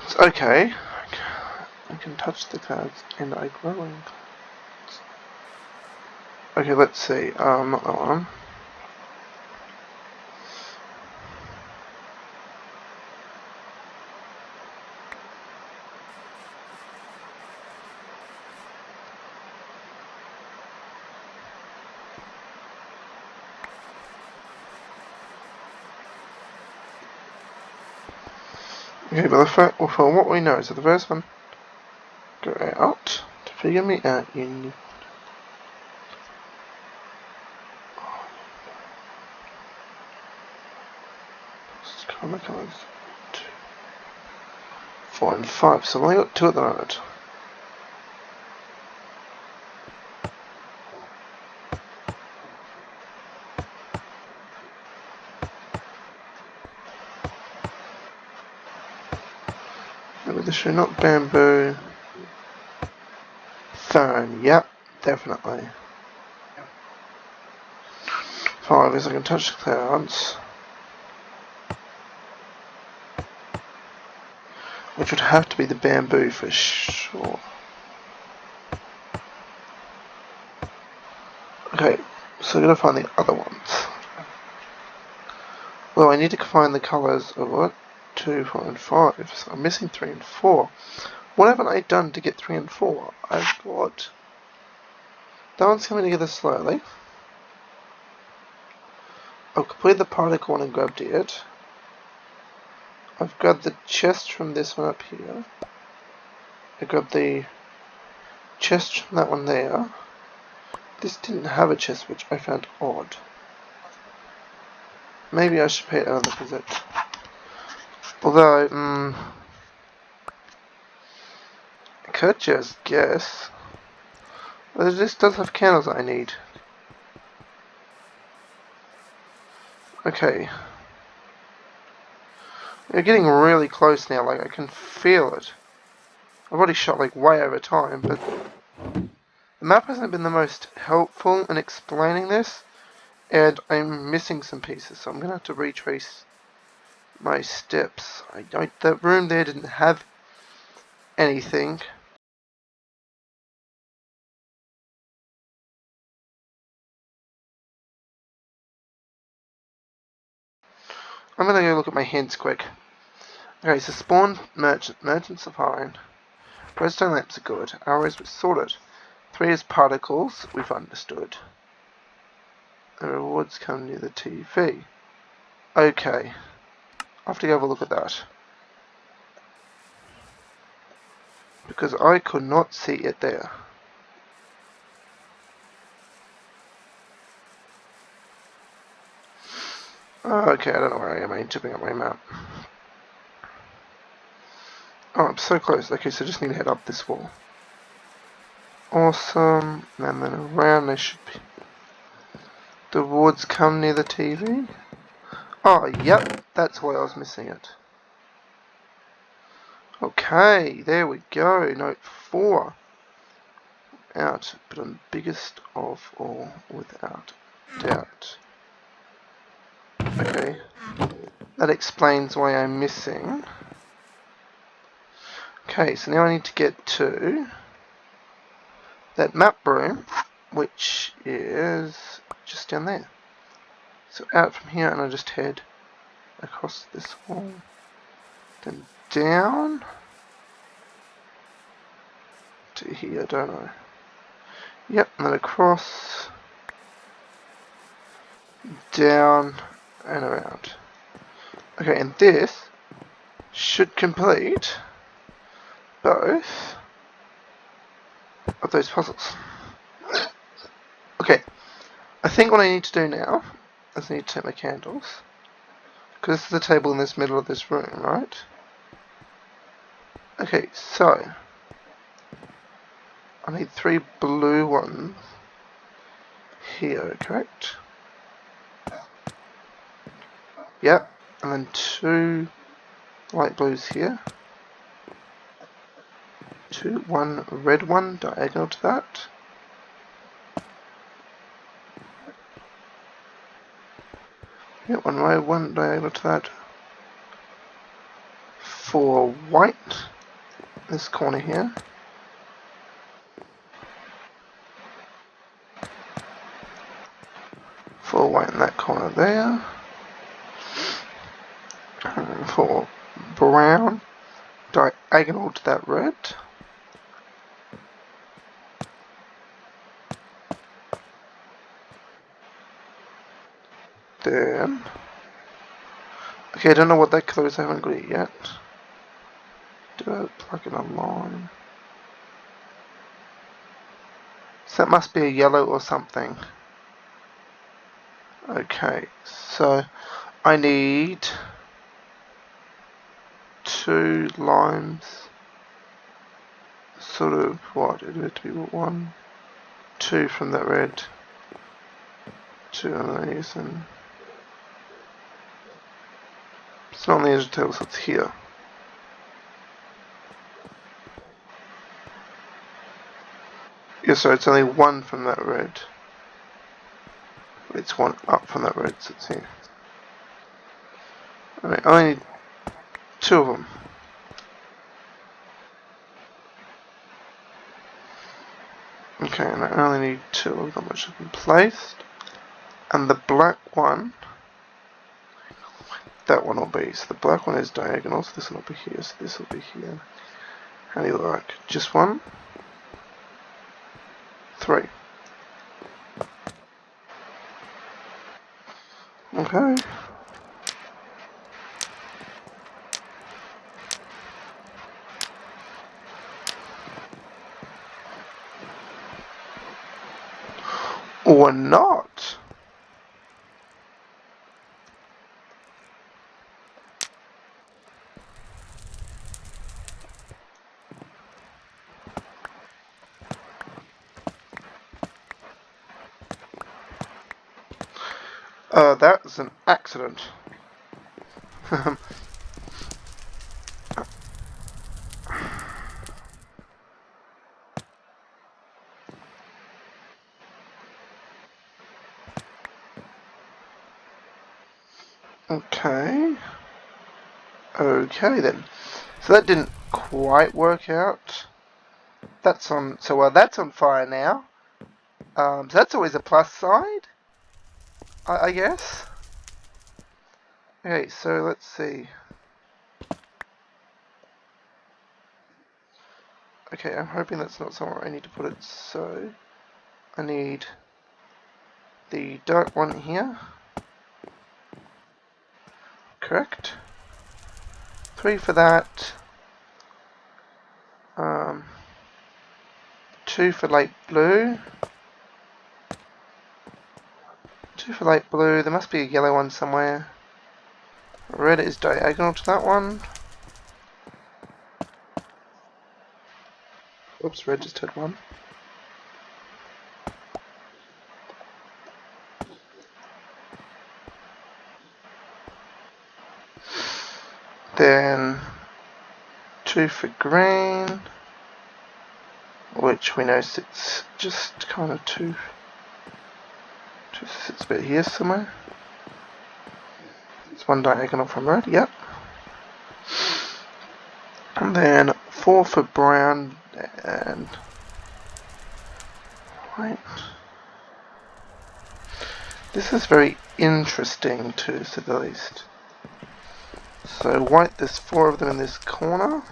It's okay. I can touch the cards and I grow in glowing. Okay, let's see. Um, not that one. Okay, but for, well, for what we know is the first one, go out to figure me out, you colors. Two, four and five. So I've only got two at the moment. Maybe this should not bamboo. Fern, yep, definitely. Five is I can touch the clouds. Which would have to be the bamboo for sure. Okay, so going to find the other ones. Well, I need to find the colours of what? 2, 4 and 5. So I'm missing 3 and 4. What haven't I done to get 3 and 4? I've got... That one's coming together slowly. I've completed the particle one and grabbed it. I've got the chest from this one up here. I got the chest from that one there. This didn't have a chest, which I found odd. Maybe I should pay another visit. Although, um, I could just guess. This does have candles I need. Okay. We're getting really close now, like I can feel it. I've already shot like way over time, but the map hasn't been the most helpful in explaining this, and I'm missing some pieces, so I'm going to have to retrace my steps. I don't, that room there didn't have anything. I'm gonna go look at my hints quick. Okay, so spawn merchant merchants are fine. Redstone lamps are good. Arrows were sorted. Three is particles, we've understood. The rewards come near the TV. Okay. I have to go have a look at that. Because I could not see it there. Okay, I don't know where I am. I need to bring up my map. Oh, I'm so close. Okay, so I just need to head up this wall. Awesome. And then around there should be... The wards come near the TV. Oh, yep. That's why I was missing it. Okay, there we go. Note 4. Out, but I'm biggest of all without doubt. Okay. That explains why I'm missing. Okay, so now I need to get to that map room, which is just down there. So out from here and I just head across this wall, then down to here, don't I? Yep, and then across, down, and around. Okay, and this should complete both of those puzzles. Okay, I think what I need to do now is I need to take my candles. Because this is the table in this middle of this room, right? Okay, so I need three blue ones here, correct? Yep, and then two light blues here. Two, one red one diagonal to that. Yep, one red one diagonal to that. Four white, this corner here. Four white in that corner there for brown diagonal to that red. Then, okay, I don't know what that color is, I haven't got it yet. do it like in a line. So that must be a yellow or something. Okay, so I need two limes. Sort of what? It would be one, two from that red, two of these, and it's not on the edge of the table, so it's here. Yeah, so it's only one from that red. It's one up from that red, so it's here. I only need two of them. Okay, and I only need two of them which have been placed. And the black one, that one will be. So the black one is diagonal, so this will be here, so this will be here. How do you like? Just one? Three. Okay. Or not. Was an accident. okay. Okay then. So that didn't quite work out. That's on, so well that's on fire now. Um, so that's always a plus side. I, I guess. Okay, so let's see. Okay, I'm hoping that's not somewhere I need to put it, so I need the dark one here. Correct. Three for that. Um, two for light blue. Two for light blue. There must be a yellow one somewhere. Red is diagonal to that one. Oops, red just had one. Then two for green, which we know sits just kind of two just sits about here somewhere. One diagonal from red, yep. And then four for brown and white. This is very interesting to say the least. So white, there's four of them in this corner.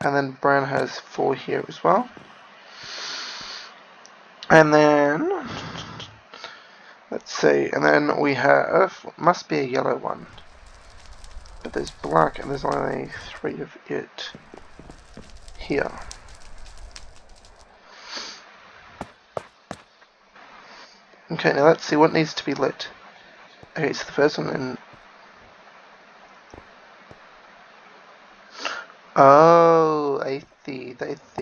And then brown has four here as well. And then Let's see, and then we have, must be a yellow one. But there's black and there's only three of it here. Okay, now let's see what needs to be lit. Okay, so the first one in... Oh, I see, I see.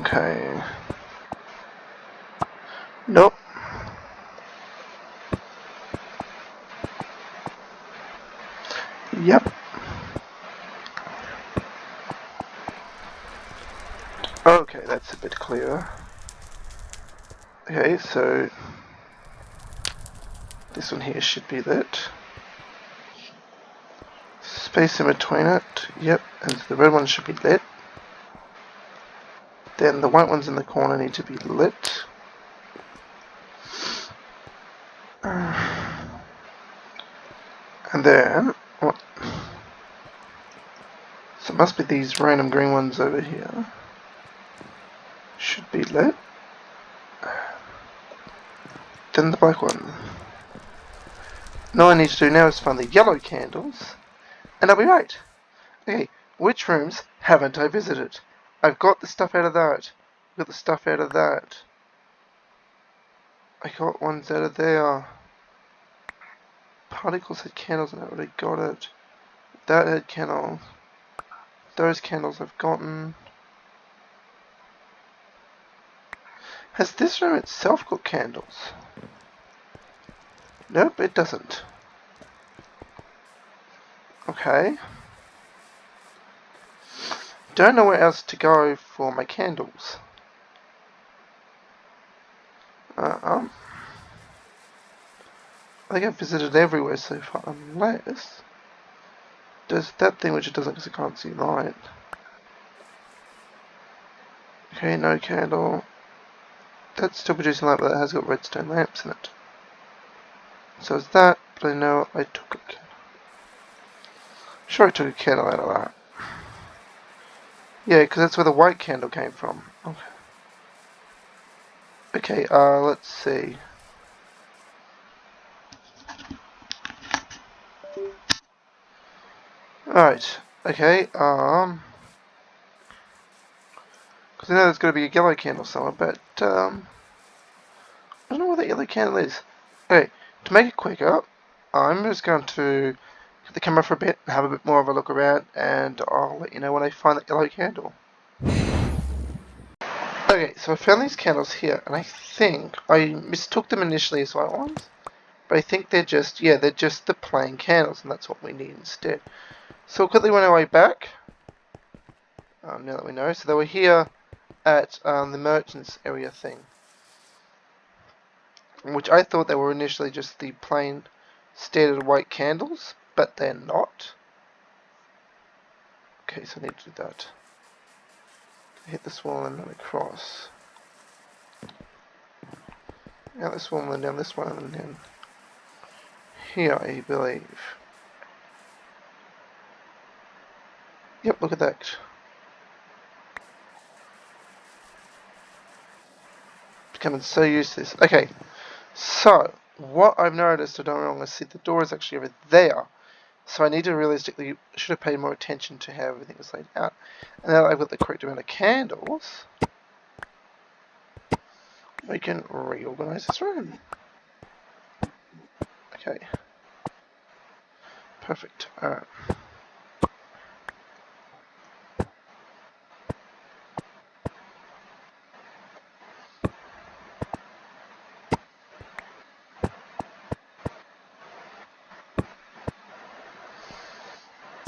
Okay. Nope. Yep. Okay, that's a bit clearer. Okay, so this one here should be that. Space in between it, yep, and the red one should be lit. Then the white ones in the corner need to be lit. And then, what? So it must be these random green ones over here. Should be lit. Then the black one. All I need to do now is find the yellow candles, and I'll be right. Okay, which rooms haven't I visited? I've got the stuff out of that. I've got the stuff out of that. I got ones out of there. Particles had candles and I already got it. That had candles. Those candles I've gotten. Has this room itself got candles? Nope, it doesn't. Okay. Don't know where else to go for my candles. Uh, um, I think I've visited everywhere so far, unless there's that thing which it doesn't because I can't see light. Okay, no candle. That's still producing light, but it has got redstone lamps in it. So it's that, but I know I took a candle. Sure I took a candle out of that. Yeah, because that's where the white candle came from. Okay. Okay, uh, let's see. Alright, okay, um... Because I know there's going to be a yellow candle somewhere, but, um... I don't know where that yellow candle is. Okay, to make it quicker, I'm just going to the camera for a bit and have a bit more of a look around, and I'll let you know when I find that yellow candle. Okay, so I found these candles here, and I think I mistook them initially as white ones, but I think they're just, yeah, they're just the plain candles, and that's what we need instead. So we'll quickly run our way back, um, now that we know. So they were here at um, the merchants area thing which I thought they were initially just the plain standard white candles, but they're not. Okay, so I need to do that. Hit this wall and then across. Now this one and down this one and then here I believe. Yep, look at that. Becoming so used to this. Okay, so, what I've noticed, I don't wrong, is see the door is actually over there. So I need to realistically, should have paid more attention to how everything is laid out. And now I've got the correct amount of candles, we can reorganize this room. Okay. Perfect. Alright.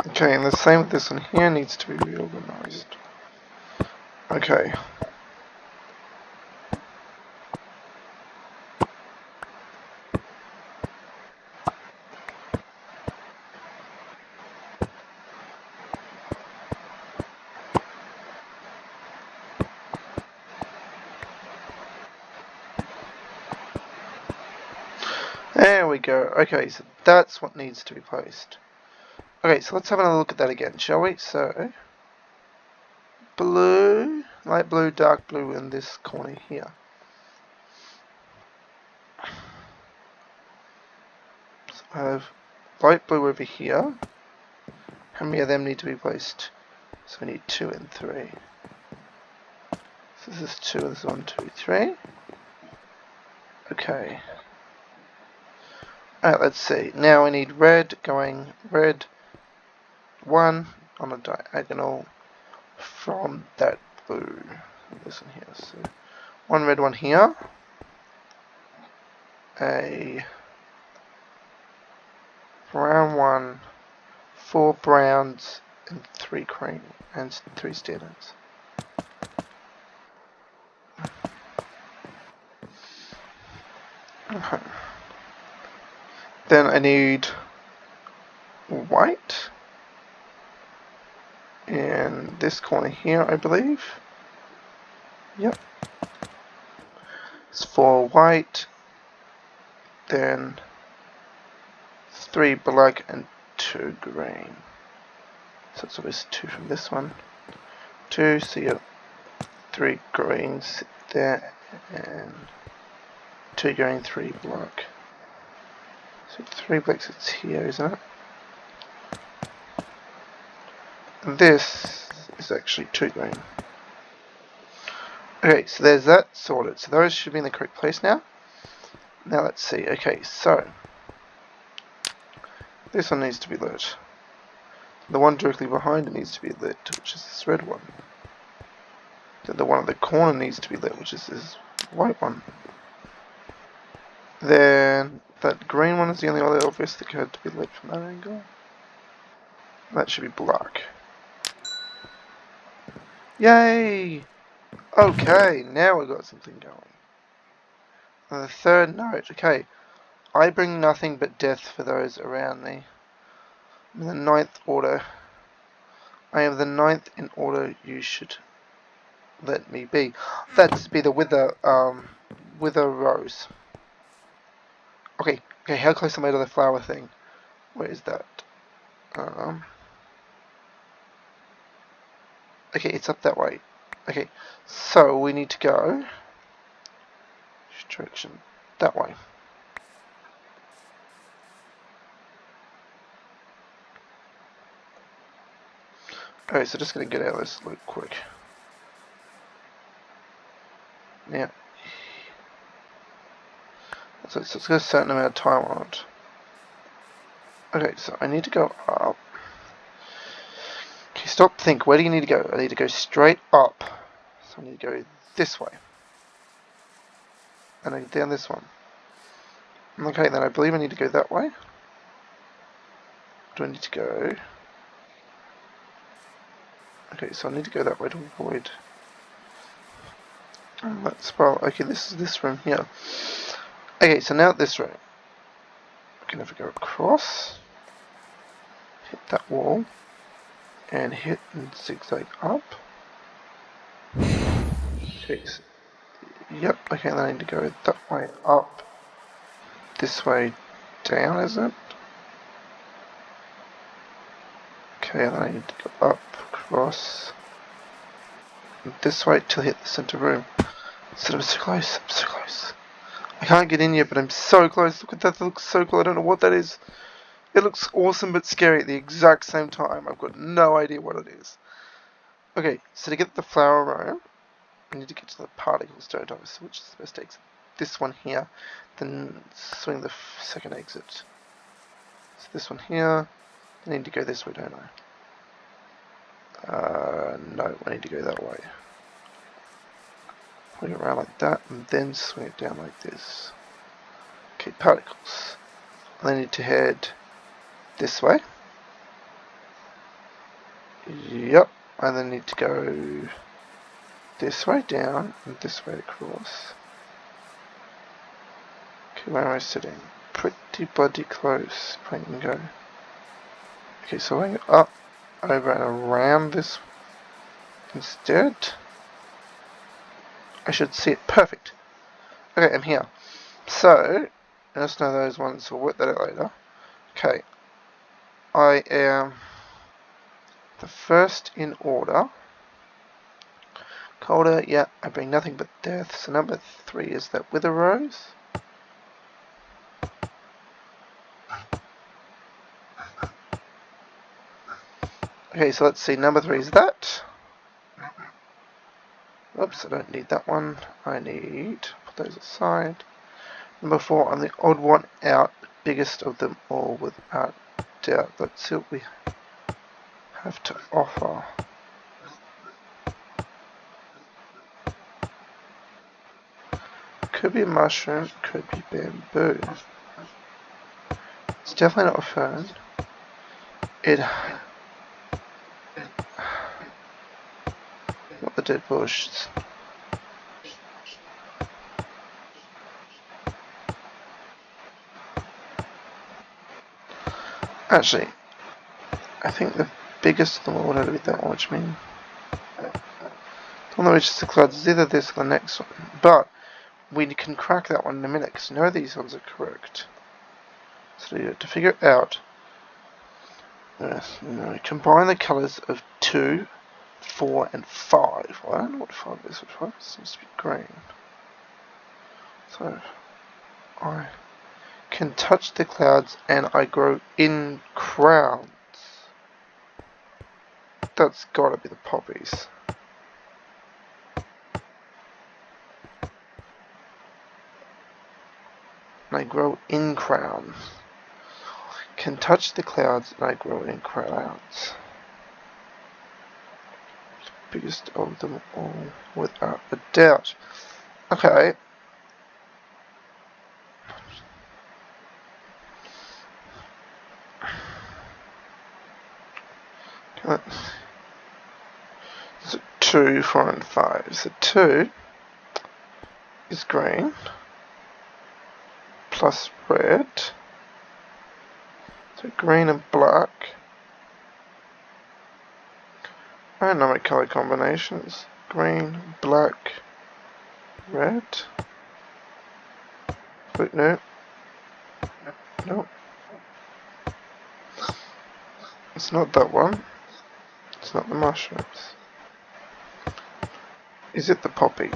Okay, and the same with this one here needs to be reorganized. Okay. There we go. Okay, so that's what needs to be placed. Okay, so let's have another look at that again, shall we? So, blue, light blue, dark blue in this corner here. So I have light blue over here. How many of them need to be placed? So we need two and three. So this is two, this is one, two, three. Okay. Alright, let's see. Now we need red going red, one on a diagonal from that blue. This one here. So one red one here. A brown one, four browns and three cream and three standards. Okay. Then I need white in this corner here, I believe. Yep. It's four white, then three black and two green. So it's always two from this one. Two, so you three greens there and two green, three black. So three blacks it's here, isn't it? And this is actually two green. Okay, so there's that sorted. So those should be in the correct place now. Now let's see. Okay, so this one needs to be lit. The one directly behind it needs to be lit, which is this red one. Then the one at the corner needs to be lit, which is this white one. Then that green one is the only other obvious that had to be lit from that angle. That should be black. Yay! Okay, now we've got something going. And the third note, okay. I bring nothing but death for those around me. I'm the ninth order. I am the ninth in order you should let me be. That's be the wither um wither rose. Okay, okay, how close am I to the flower thing? Where is that? Um Okay, it's up that way. Okay, so we need to go direction that way. Alright, so just gonna get out of this loop quick. So, so it's got a certain amount of time on it. Okay, so I need to go up. Stop, think. Where do you need to go? I need to go straight up. So I need to go this way. And I need down this one. Okay, then I believe I need to go that way. Do I need to go? Okay, so I need to go that way to avoid that spiral. Okay, this is this room here. Okay, so now this room. I can never go across. Hit that wall. And hit and zigzag up. Yep, okay, then I need to go that way up. This way down, is it? Okay, then I need to go up cross. this way till hit the center room. So I'm so close, I'm so close. I can't get in yet, but I'm so close. Look at that, that looks so cool. I don't know what that is. It looks awesome but scary at the exact same time. I've got no idea what it is. Okay, so to get the flower room, I need to get to the particles, don't which is the best exit? This one here, then swing the second exit. So this one here, I need to go this way, don't I? Uh, no, I need to go that way. Swing it around like that, and then swing it down like this. Okay, particles. I need to head this way. Yep, I then need to go this way down and this way across. Okay, where am I sitting? Pretty bloody close, can go. Okay, so I go up over and around this instead. I should see it. Perfect. Okay, I'm here. So, let's know those ones. We'll work that out later. Okay. I am the first in order. Colder, yeah, I bring nothing but death. So number three is that Wither Rose. Okay, so let's see, number three is that. Oops, I don't need that one. I need, put those aside. Number four, I'm the odd one out, biggest of them all without doubt. Let's see what we have to offer. Could be a mushroom, could be bamboo. It's definitely not a fern. It not the dead bushes. Actually, I think the biggest of them all would have to be that one, which means the one which is the clouds is either this or the next one. But we can crack that one in a minute because none of these ones are correct. So to figure it out, yes, know, combine the colours of 2, 4 and 5. Well, I don't know what 5 is. 5 seems to be green. So, I can touch the clouds and I grow in crowns. That's gotta be the poppies. And I grow in crowns. Can touch the clouds and I grow in crowns. Biggest of them all, without a doubt. Okay, So 2, 4 and 5. So 2 is green plus red. So green and black. I know my color combinations. Green, black, red. Wait, no. No. It's not that one. Not the mushrooms. Is it the poppy?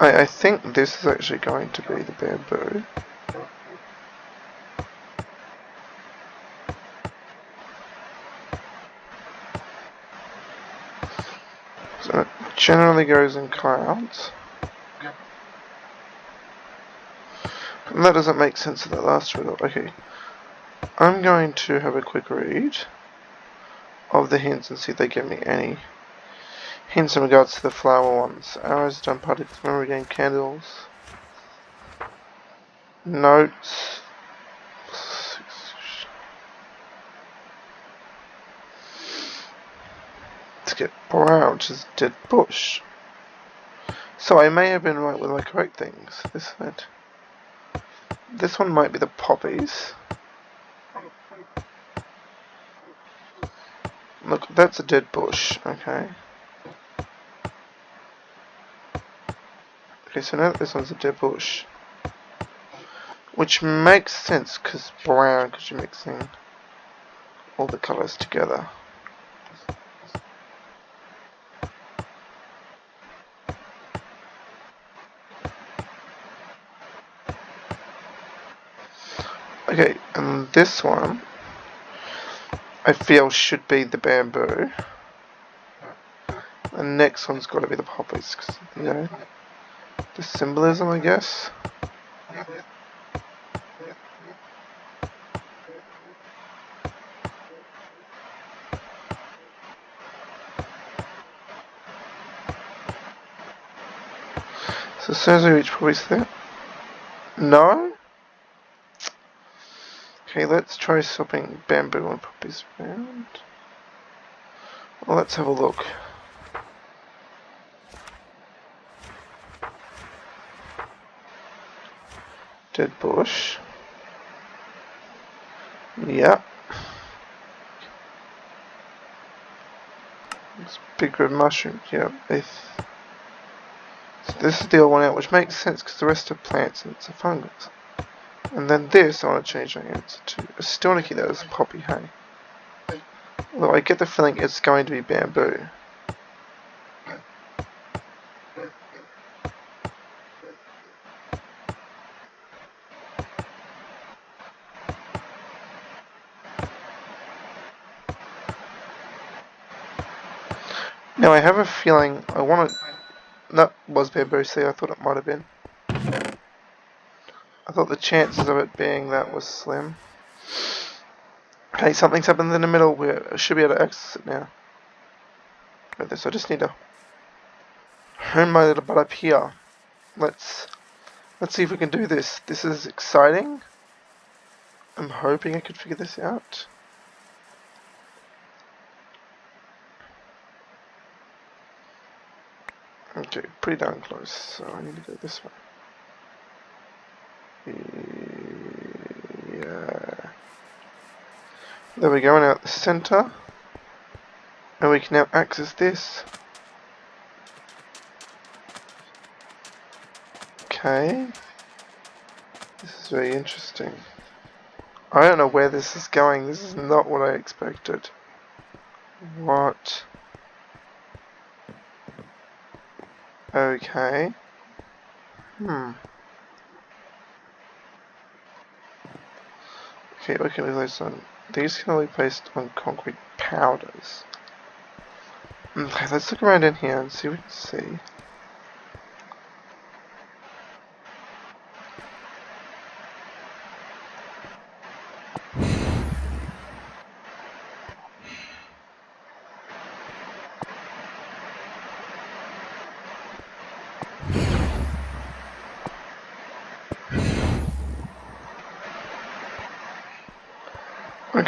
I, I think this is actually going to be the bamboo. So it generally goes in clouds. And that doesn't make sense of that last riddle. Okay. I'm going to have a quick read of the hints and see if they give me any hints in regards to the flower ones. Arrows, jump particles, memory game, candles, notes. Let's get brown, which is dead bush. So I may have been right with my correct things. This side. This one might be the poppies. Look, that's a dead bush, okay. Okay, so now this one's a dead bush. Which makes sense, because brown, because you're mixing all the colours together. Okay, and this one I feel should be the bamboo. The next one's got to be the poppies, cause, you know, the symbolism, I guess. So as soon as we reach poppies there. No? Okay, let's try swapping bamboo and poppies around. Well, let's have a look. Dead bush. Yeah. It's big red mushroom. Yeah, so this is the old one out, which makes sense because the rest are plants and it's a fungus. And then this, I want to change my answer to a Stoniki that is poppy hay. Although I get the feeling it's going to be bamboo. Now I have a feeling I want to... That was bamboo, see I thought it might have been. Thought the chances of it being that was slim. Okay, something's happened in the middle. We should be able to access it now. Got this. I just need to hone my little butt up here. Let's let's see if we can do this. This is exciting. I'm hoping I could figure this out. Okay, pretty darn close. So I need to go this way. Yeah. There we go, now at the center. And we can now access this. Okay. This is very interesting. I don't know where this is going. This is not what I expected. What? Okay. Hmm. Okay, can? These can only be placed on concrete powders. Okay, let's look around in here and see what we can see.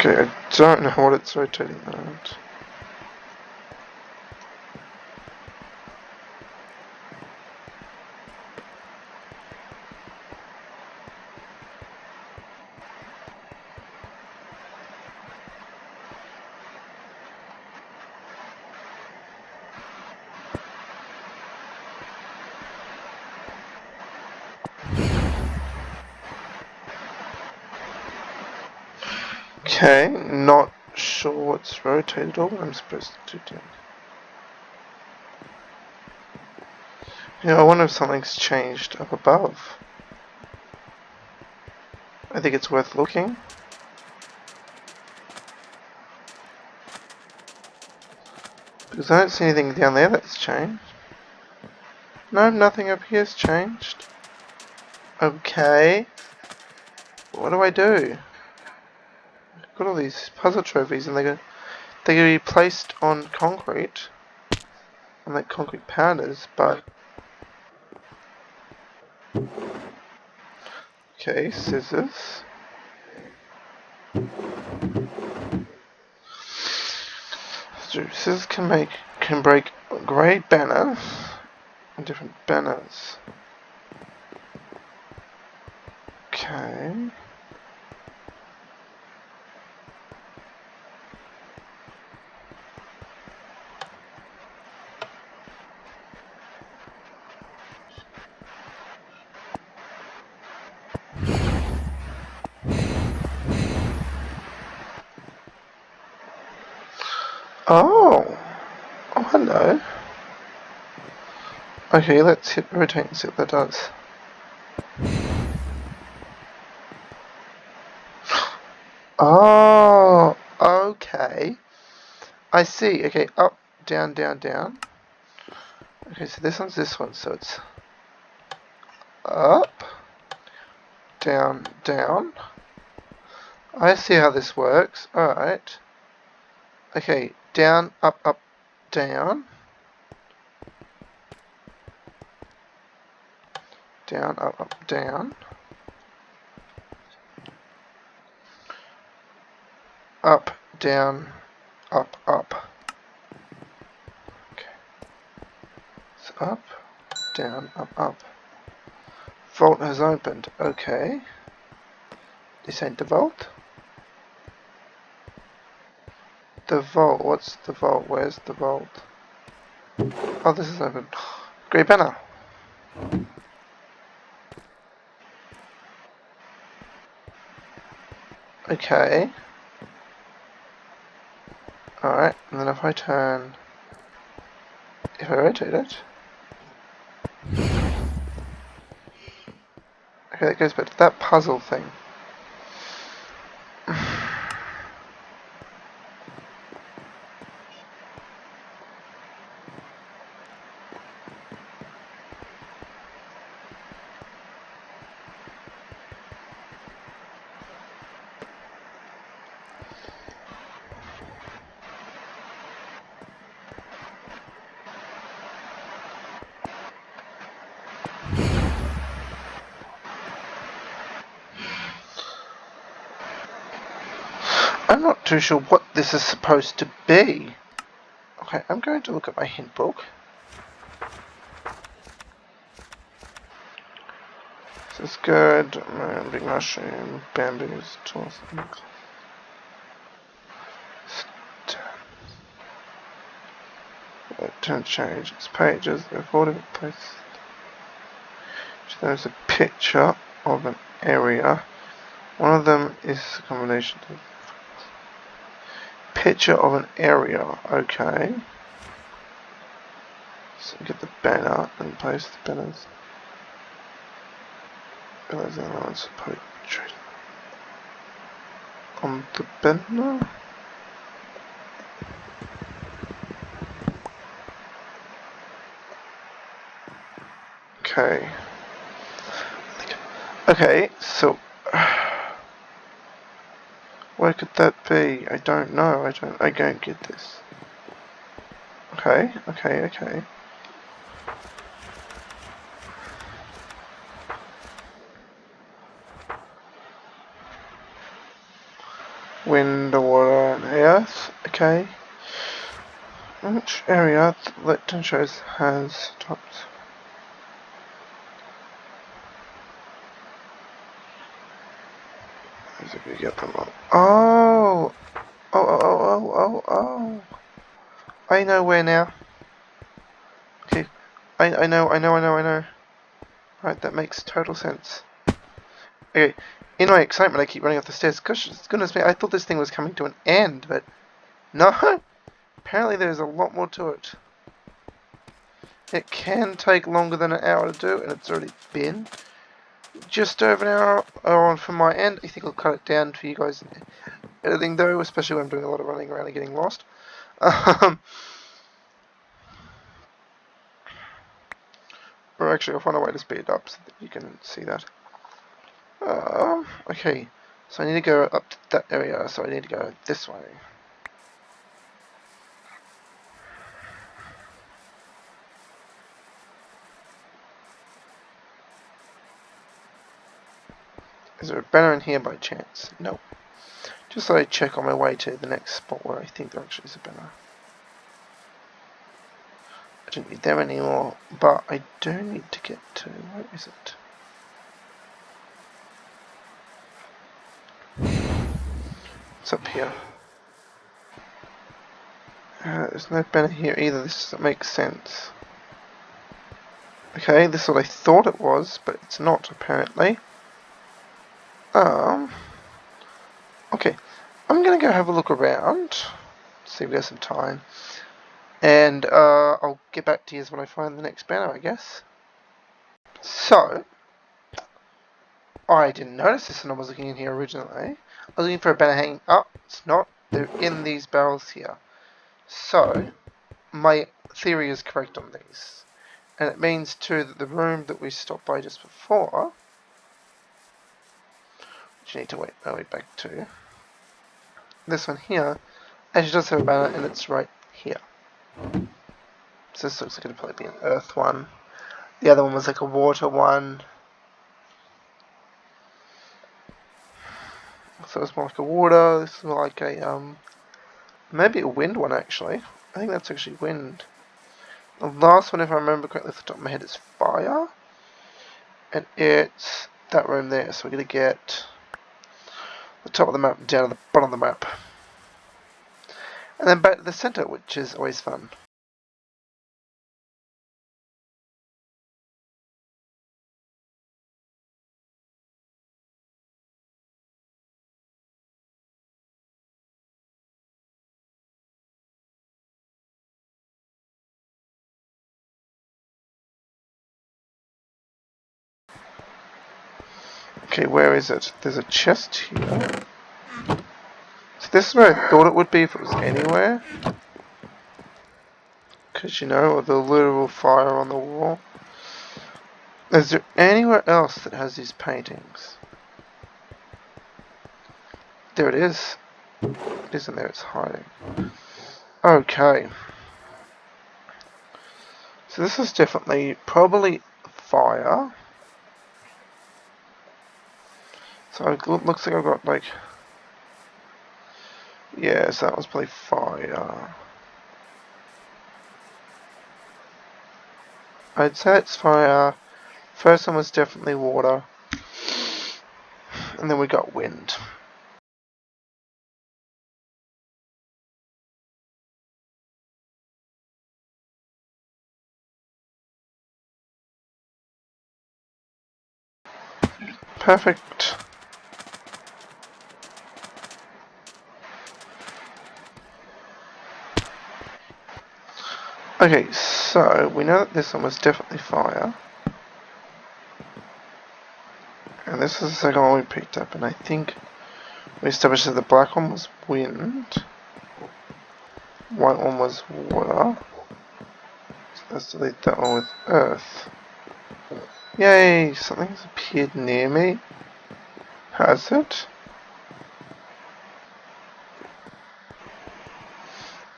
Okay, I don't know what it's rotating around. Okay, not rotated what I'm supposed to do. Yeah, I wonder if something's changed up above. I think it's worth looking. Because I don't see anything down there that's changed. No, nothing up here's changed. Okay. What do I do? got all these puzzle trophies and they're going going to be placed on concrete. And make concrete powders but okay scissors. So scissors can make can break grey banners and different banners. Okay Oh. Oh, hello. Okay, let's hit rotate and see what that does. Oh, okay. I see. Okay, up, down, down, down. Okay, so this one's this one, so it's up, down, down. I see how this works. Alright. Okay, down, up, up, down. Down, up, up, down. Up, down, up, up. Okay. So up, down, up, up. Vault has opened. Okay. This ain't the vault. The vault, what's the vault? Where's the vault? Oh, this is open. Great banner. Okay. Alright, and then if I turn... If I rotate it... Okay, that goes back to that puzzle thing. I'm not too sure what this is supposed to be. Okay, I'm going to look at my hint book. This is good. Big mushroom, bamboos, tools. don't change its pages. Recorded place. There's a picture of an area. One of them is a combination of picture of an area. Okay. So get the banner and place the banners. On the banner. Okay. Okay, so where could that be? I don't know. I don't. I don't get this. Okay. Okay. Okay. Wind, water, and earth. Okay. Which area that shows has tops? Get them all. Oh! Oh, oh, oh, oh, oh, oh. I know where now. Okay. I, I know, I know, I know, I know. Right, that makes total sense. Okay. In my excitement, I keep running up the stairs. Gosh, goodness me, I thought this thing was coming to an end, but no. Apparently there's a lot more to it. It can take longer than an hour to do, and it's already been just over an hour on from my end. I think I'll cut it down for you guys editing though, especially when I'm doing a lot of running around and getting lost. Um, or actually, I'll find a way to speed it up so that you can see that. Um, okay, so I need to go up to that area, so I need to go this way. Banner in here by chance? No. Just so I'd check on my way to the next spot where I think there actually is a banner. I don't need them anymore, but I do need to get to, where is it? It's up here. Uh, there's no banner here either, this doesn't make sense. Okay, this is what I thought it was, but it's not apparently. Um, okay, I'm going to go have a look around, see if we have some time, and uh, I'll get back to you when I find the next banner, I guess. So, I didn't notice this when I was looking in here originally. I was looking for a banner hanging up. It's not. They're in these barrels here. So, my theory is correct on these. And it means too that the room that we stopped by just before you need to wait my way back to. This one here actually does have a banner and it's right here. So this looks like it'll probably be an earth one. The other one was like a water one. So it's more like a water, this is more like a, um, maybe a wind one actually. I think that's actually wind. The last one, if I remember correctly off the top of my head, is fire. And it's that room there, so we're going to get the top of the map down to the bottom of the map. And then back to the center, which is always fun. Okay, where is it? There's a chest here. So this is where I thought it would be if it was anywhere. Because, you know, the literal fire on the wall. Is there anywhere else that has these paintings? There it is. It isn't there, it's hiding. Okay. So this is definitely, probably fire. So it looks like I've got like, yeah, so that was probably fire. I'd say it's fire. First one was definitely water. And then we got wind. Perfect. Okay, so we know that this one was definitely fire. And this is the second one we picked up, and I think we established that the black one was wind. White one was water. So let's delete that one with earth. Yay, something's appeared near me. Has it?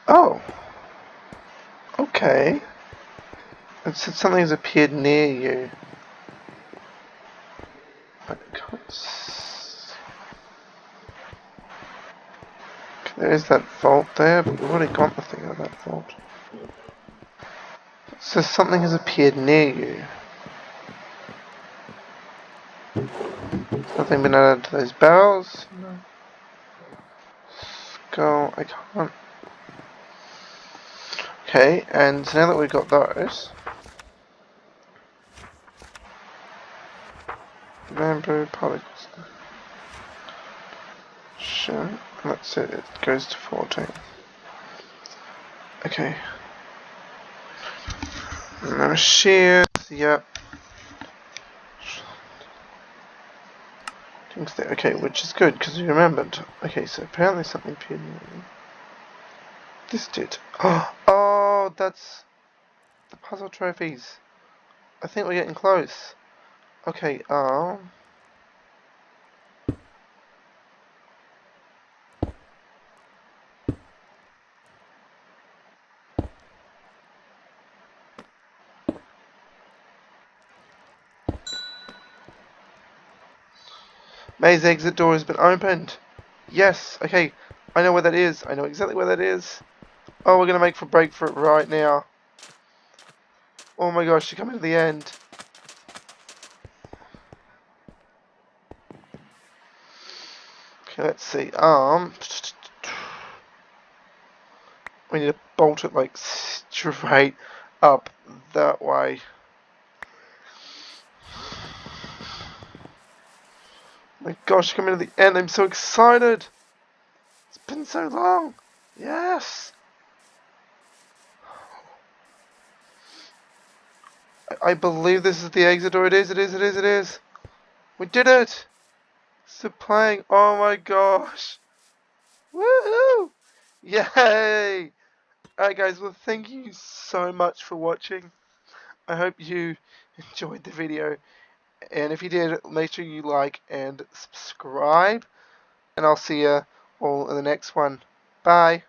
Oh. Okay. It said something's appeared near you. But There is that vault there, but we've already got the thing out of that vault. It says something has appeared near you. Nothing been added to those barrels? No. Skull, I can't. Okay, and now that we've got those, bamboo particles. Sure, that's it, it goes to 14. Okay. No shears, yep. Okay, which is good, because we remembered. Okay, so apparently something appeared This did. Oh! Oh, that's the puzzle trophies. I think we're getting close. Okay, um... Maze exit door has been opened. Yes, okay. I know where that is. I know exactly where that is. Oh, we're going to make for break for it right now. Oh my gosh, you're coming to the end. Okay, let's see. Um, we need to bolt it like straight up that way. My gosh, coming to the end. I'm so excited. It's been so long. Yes. I believe this is the exit door. It is, it is, it is, it is. We did it. Supplying. Oh my gosh. Woohoo. Yay. Alright guys, well thank you so much for watching. I hope you enjoyed the video. And if you did, make sure you like and subscribe. And I'll see you all in the next one. Bye.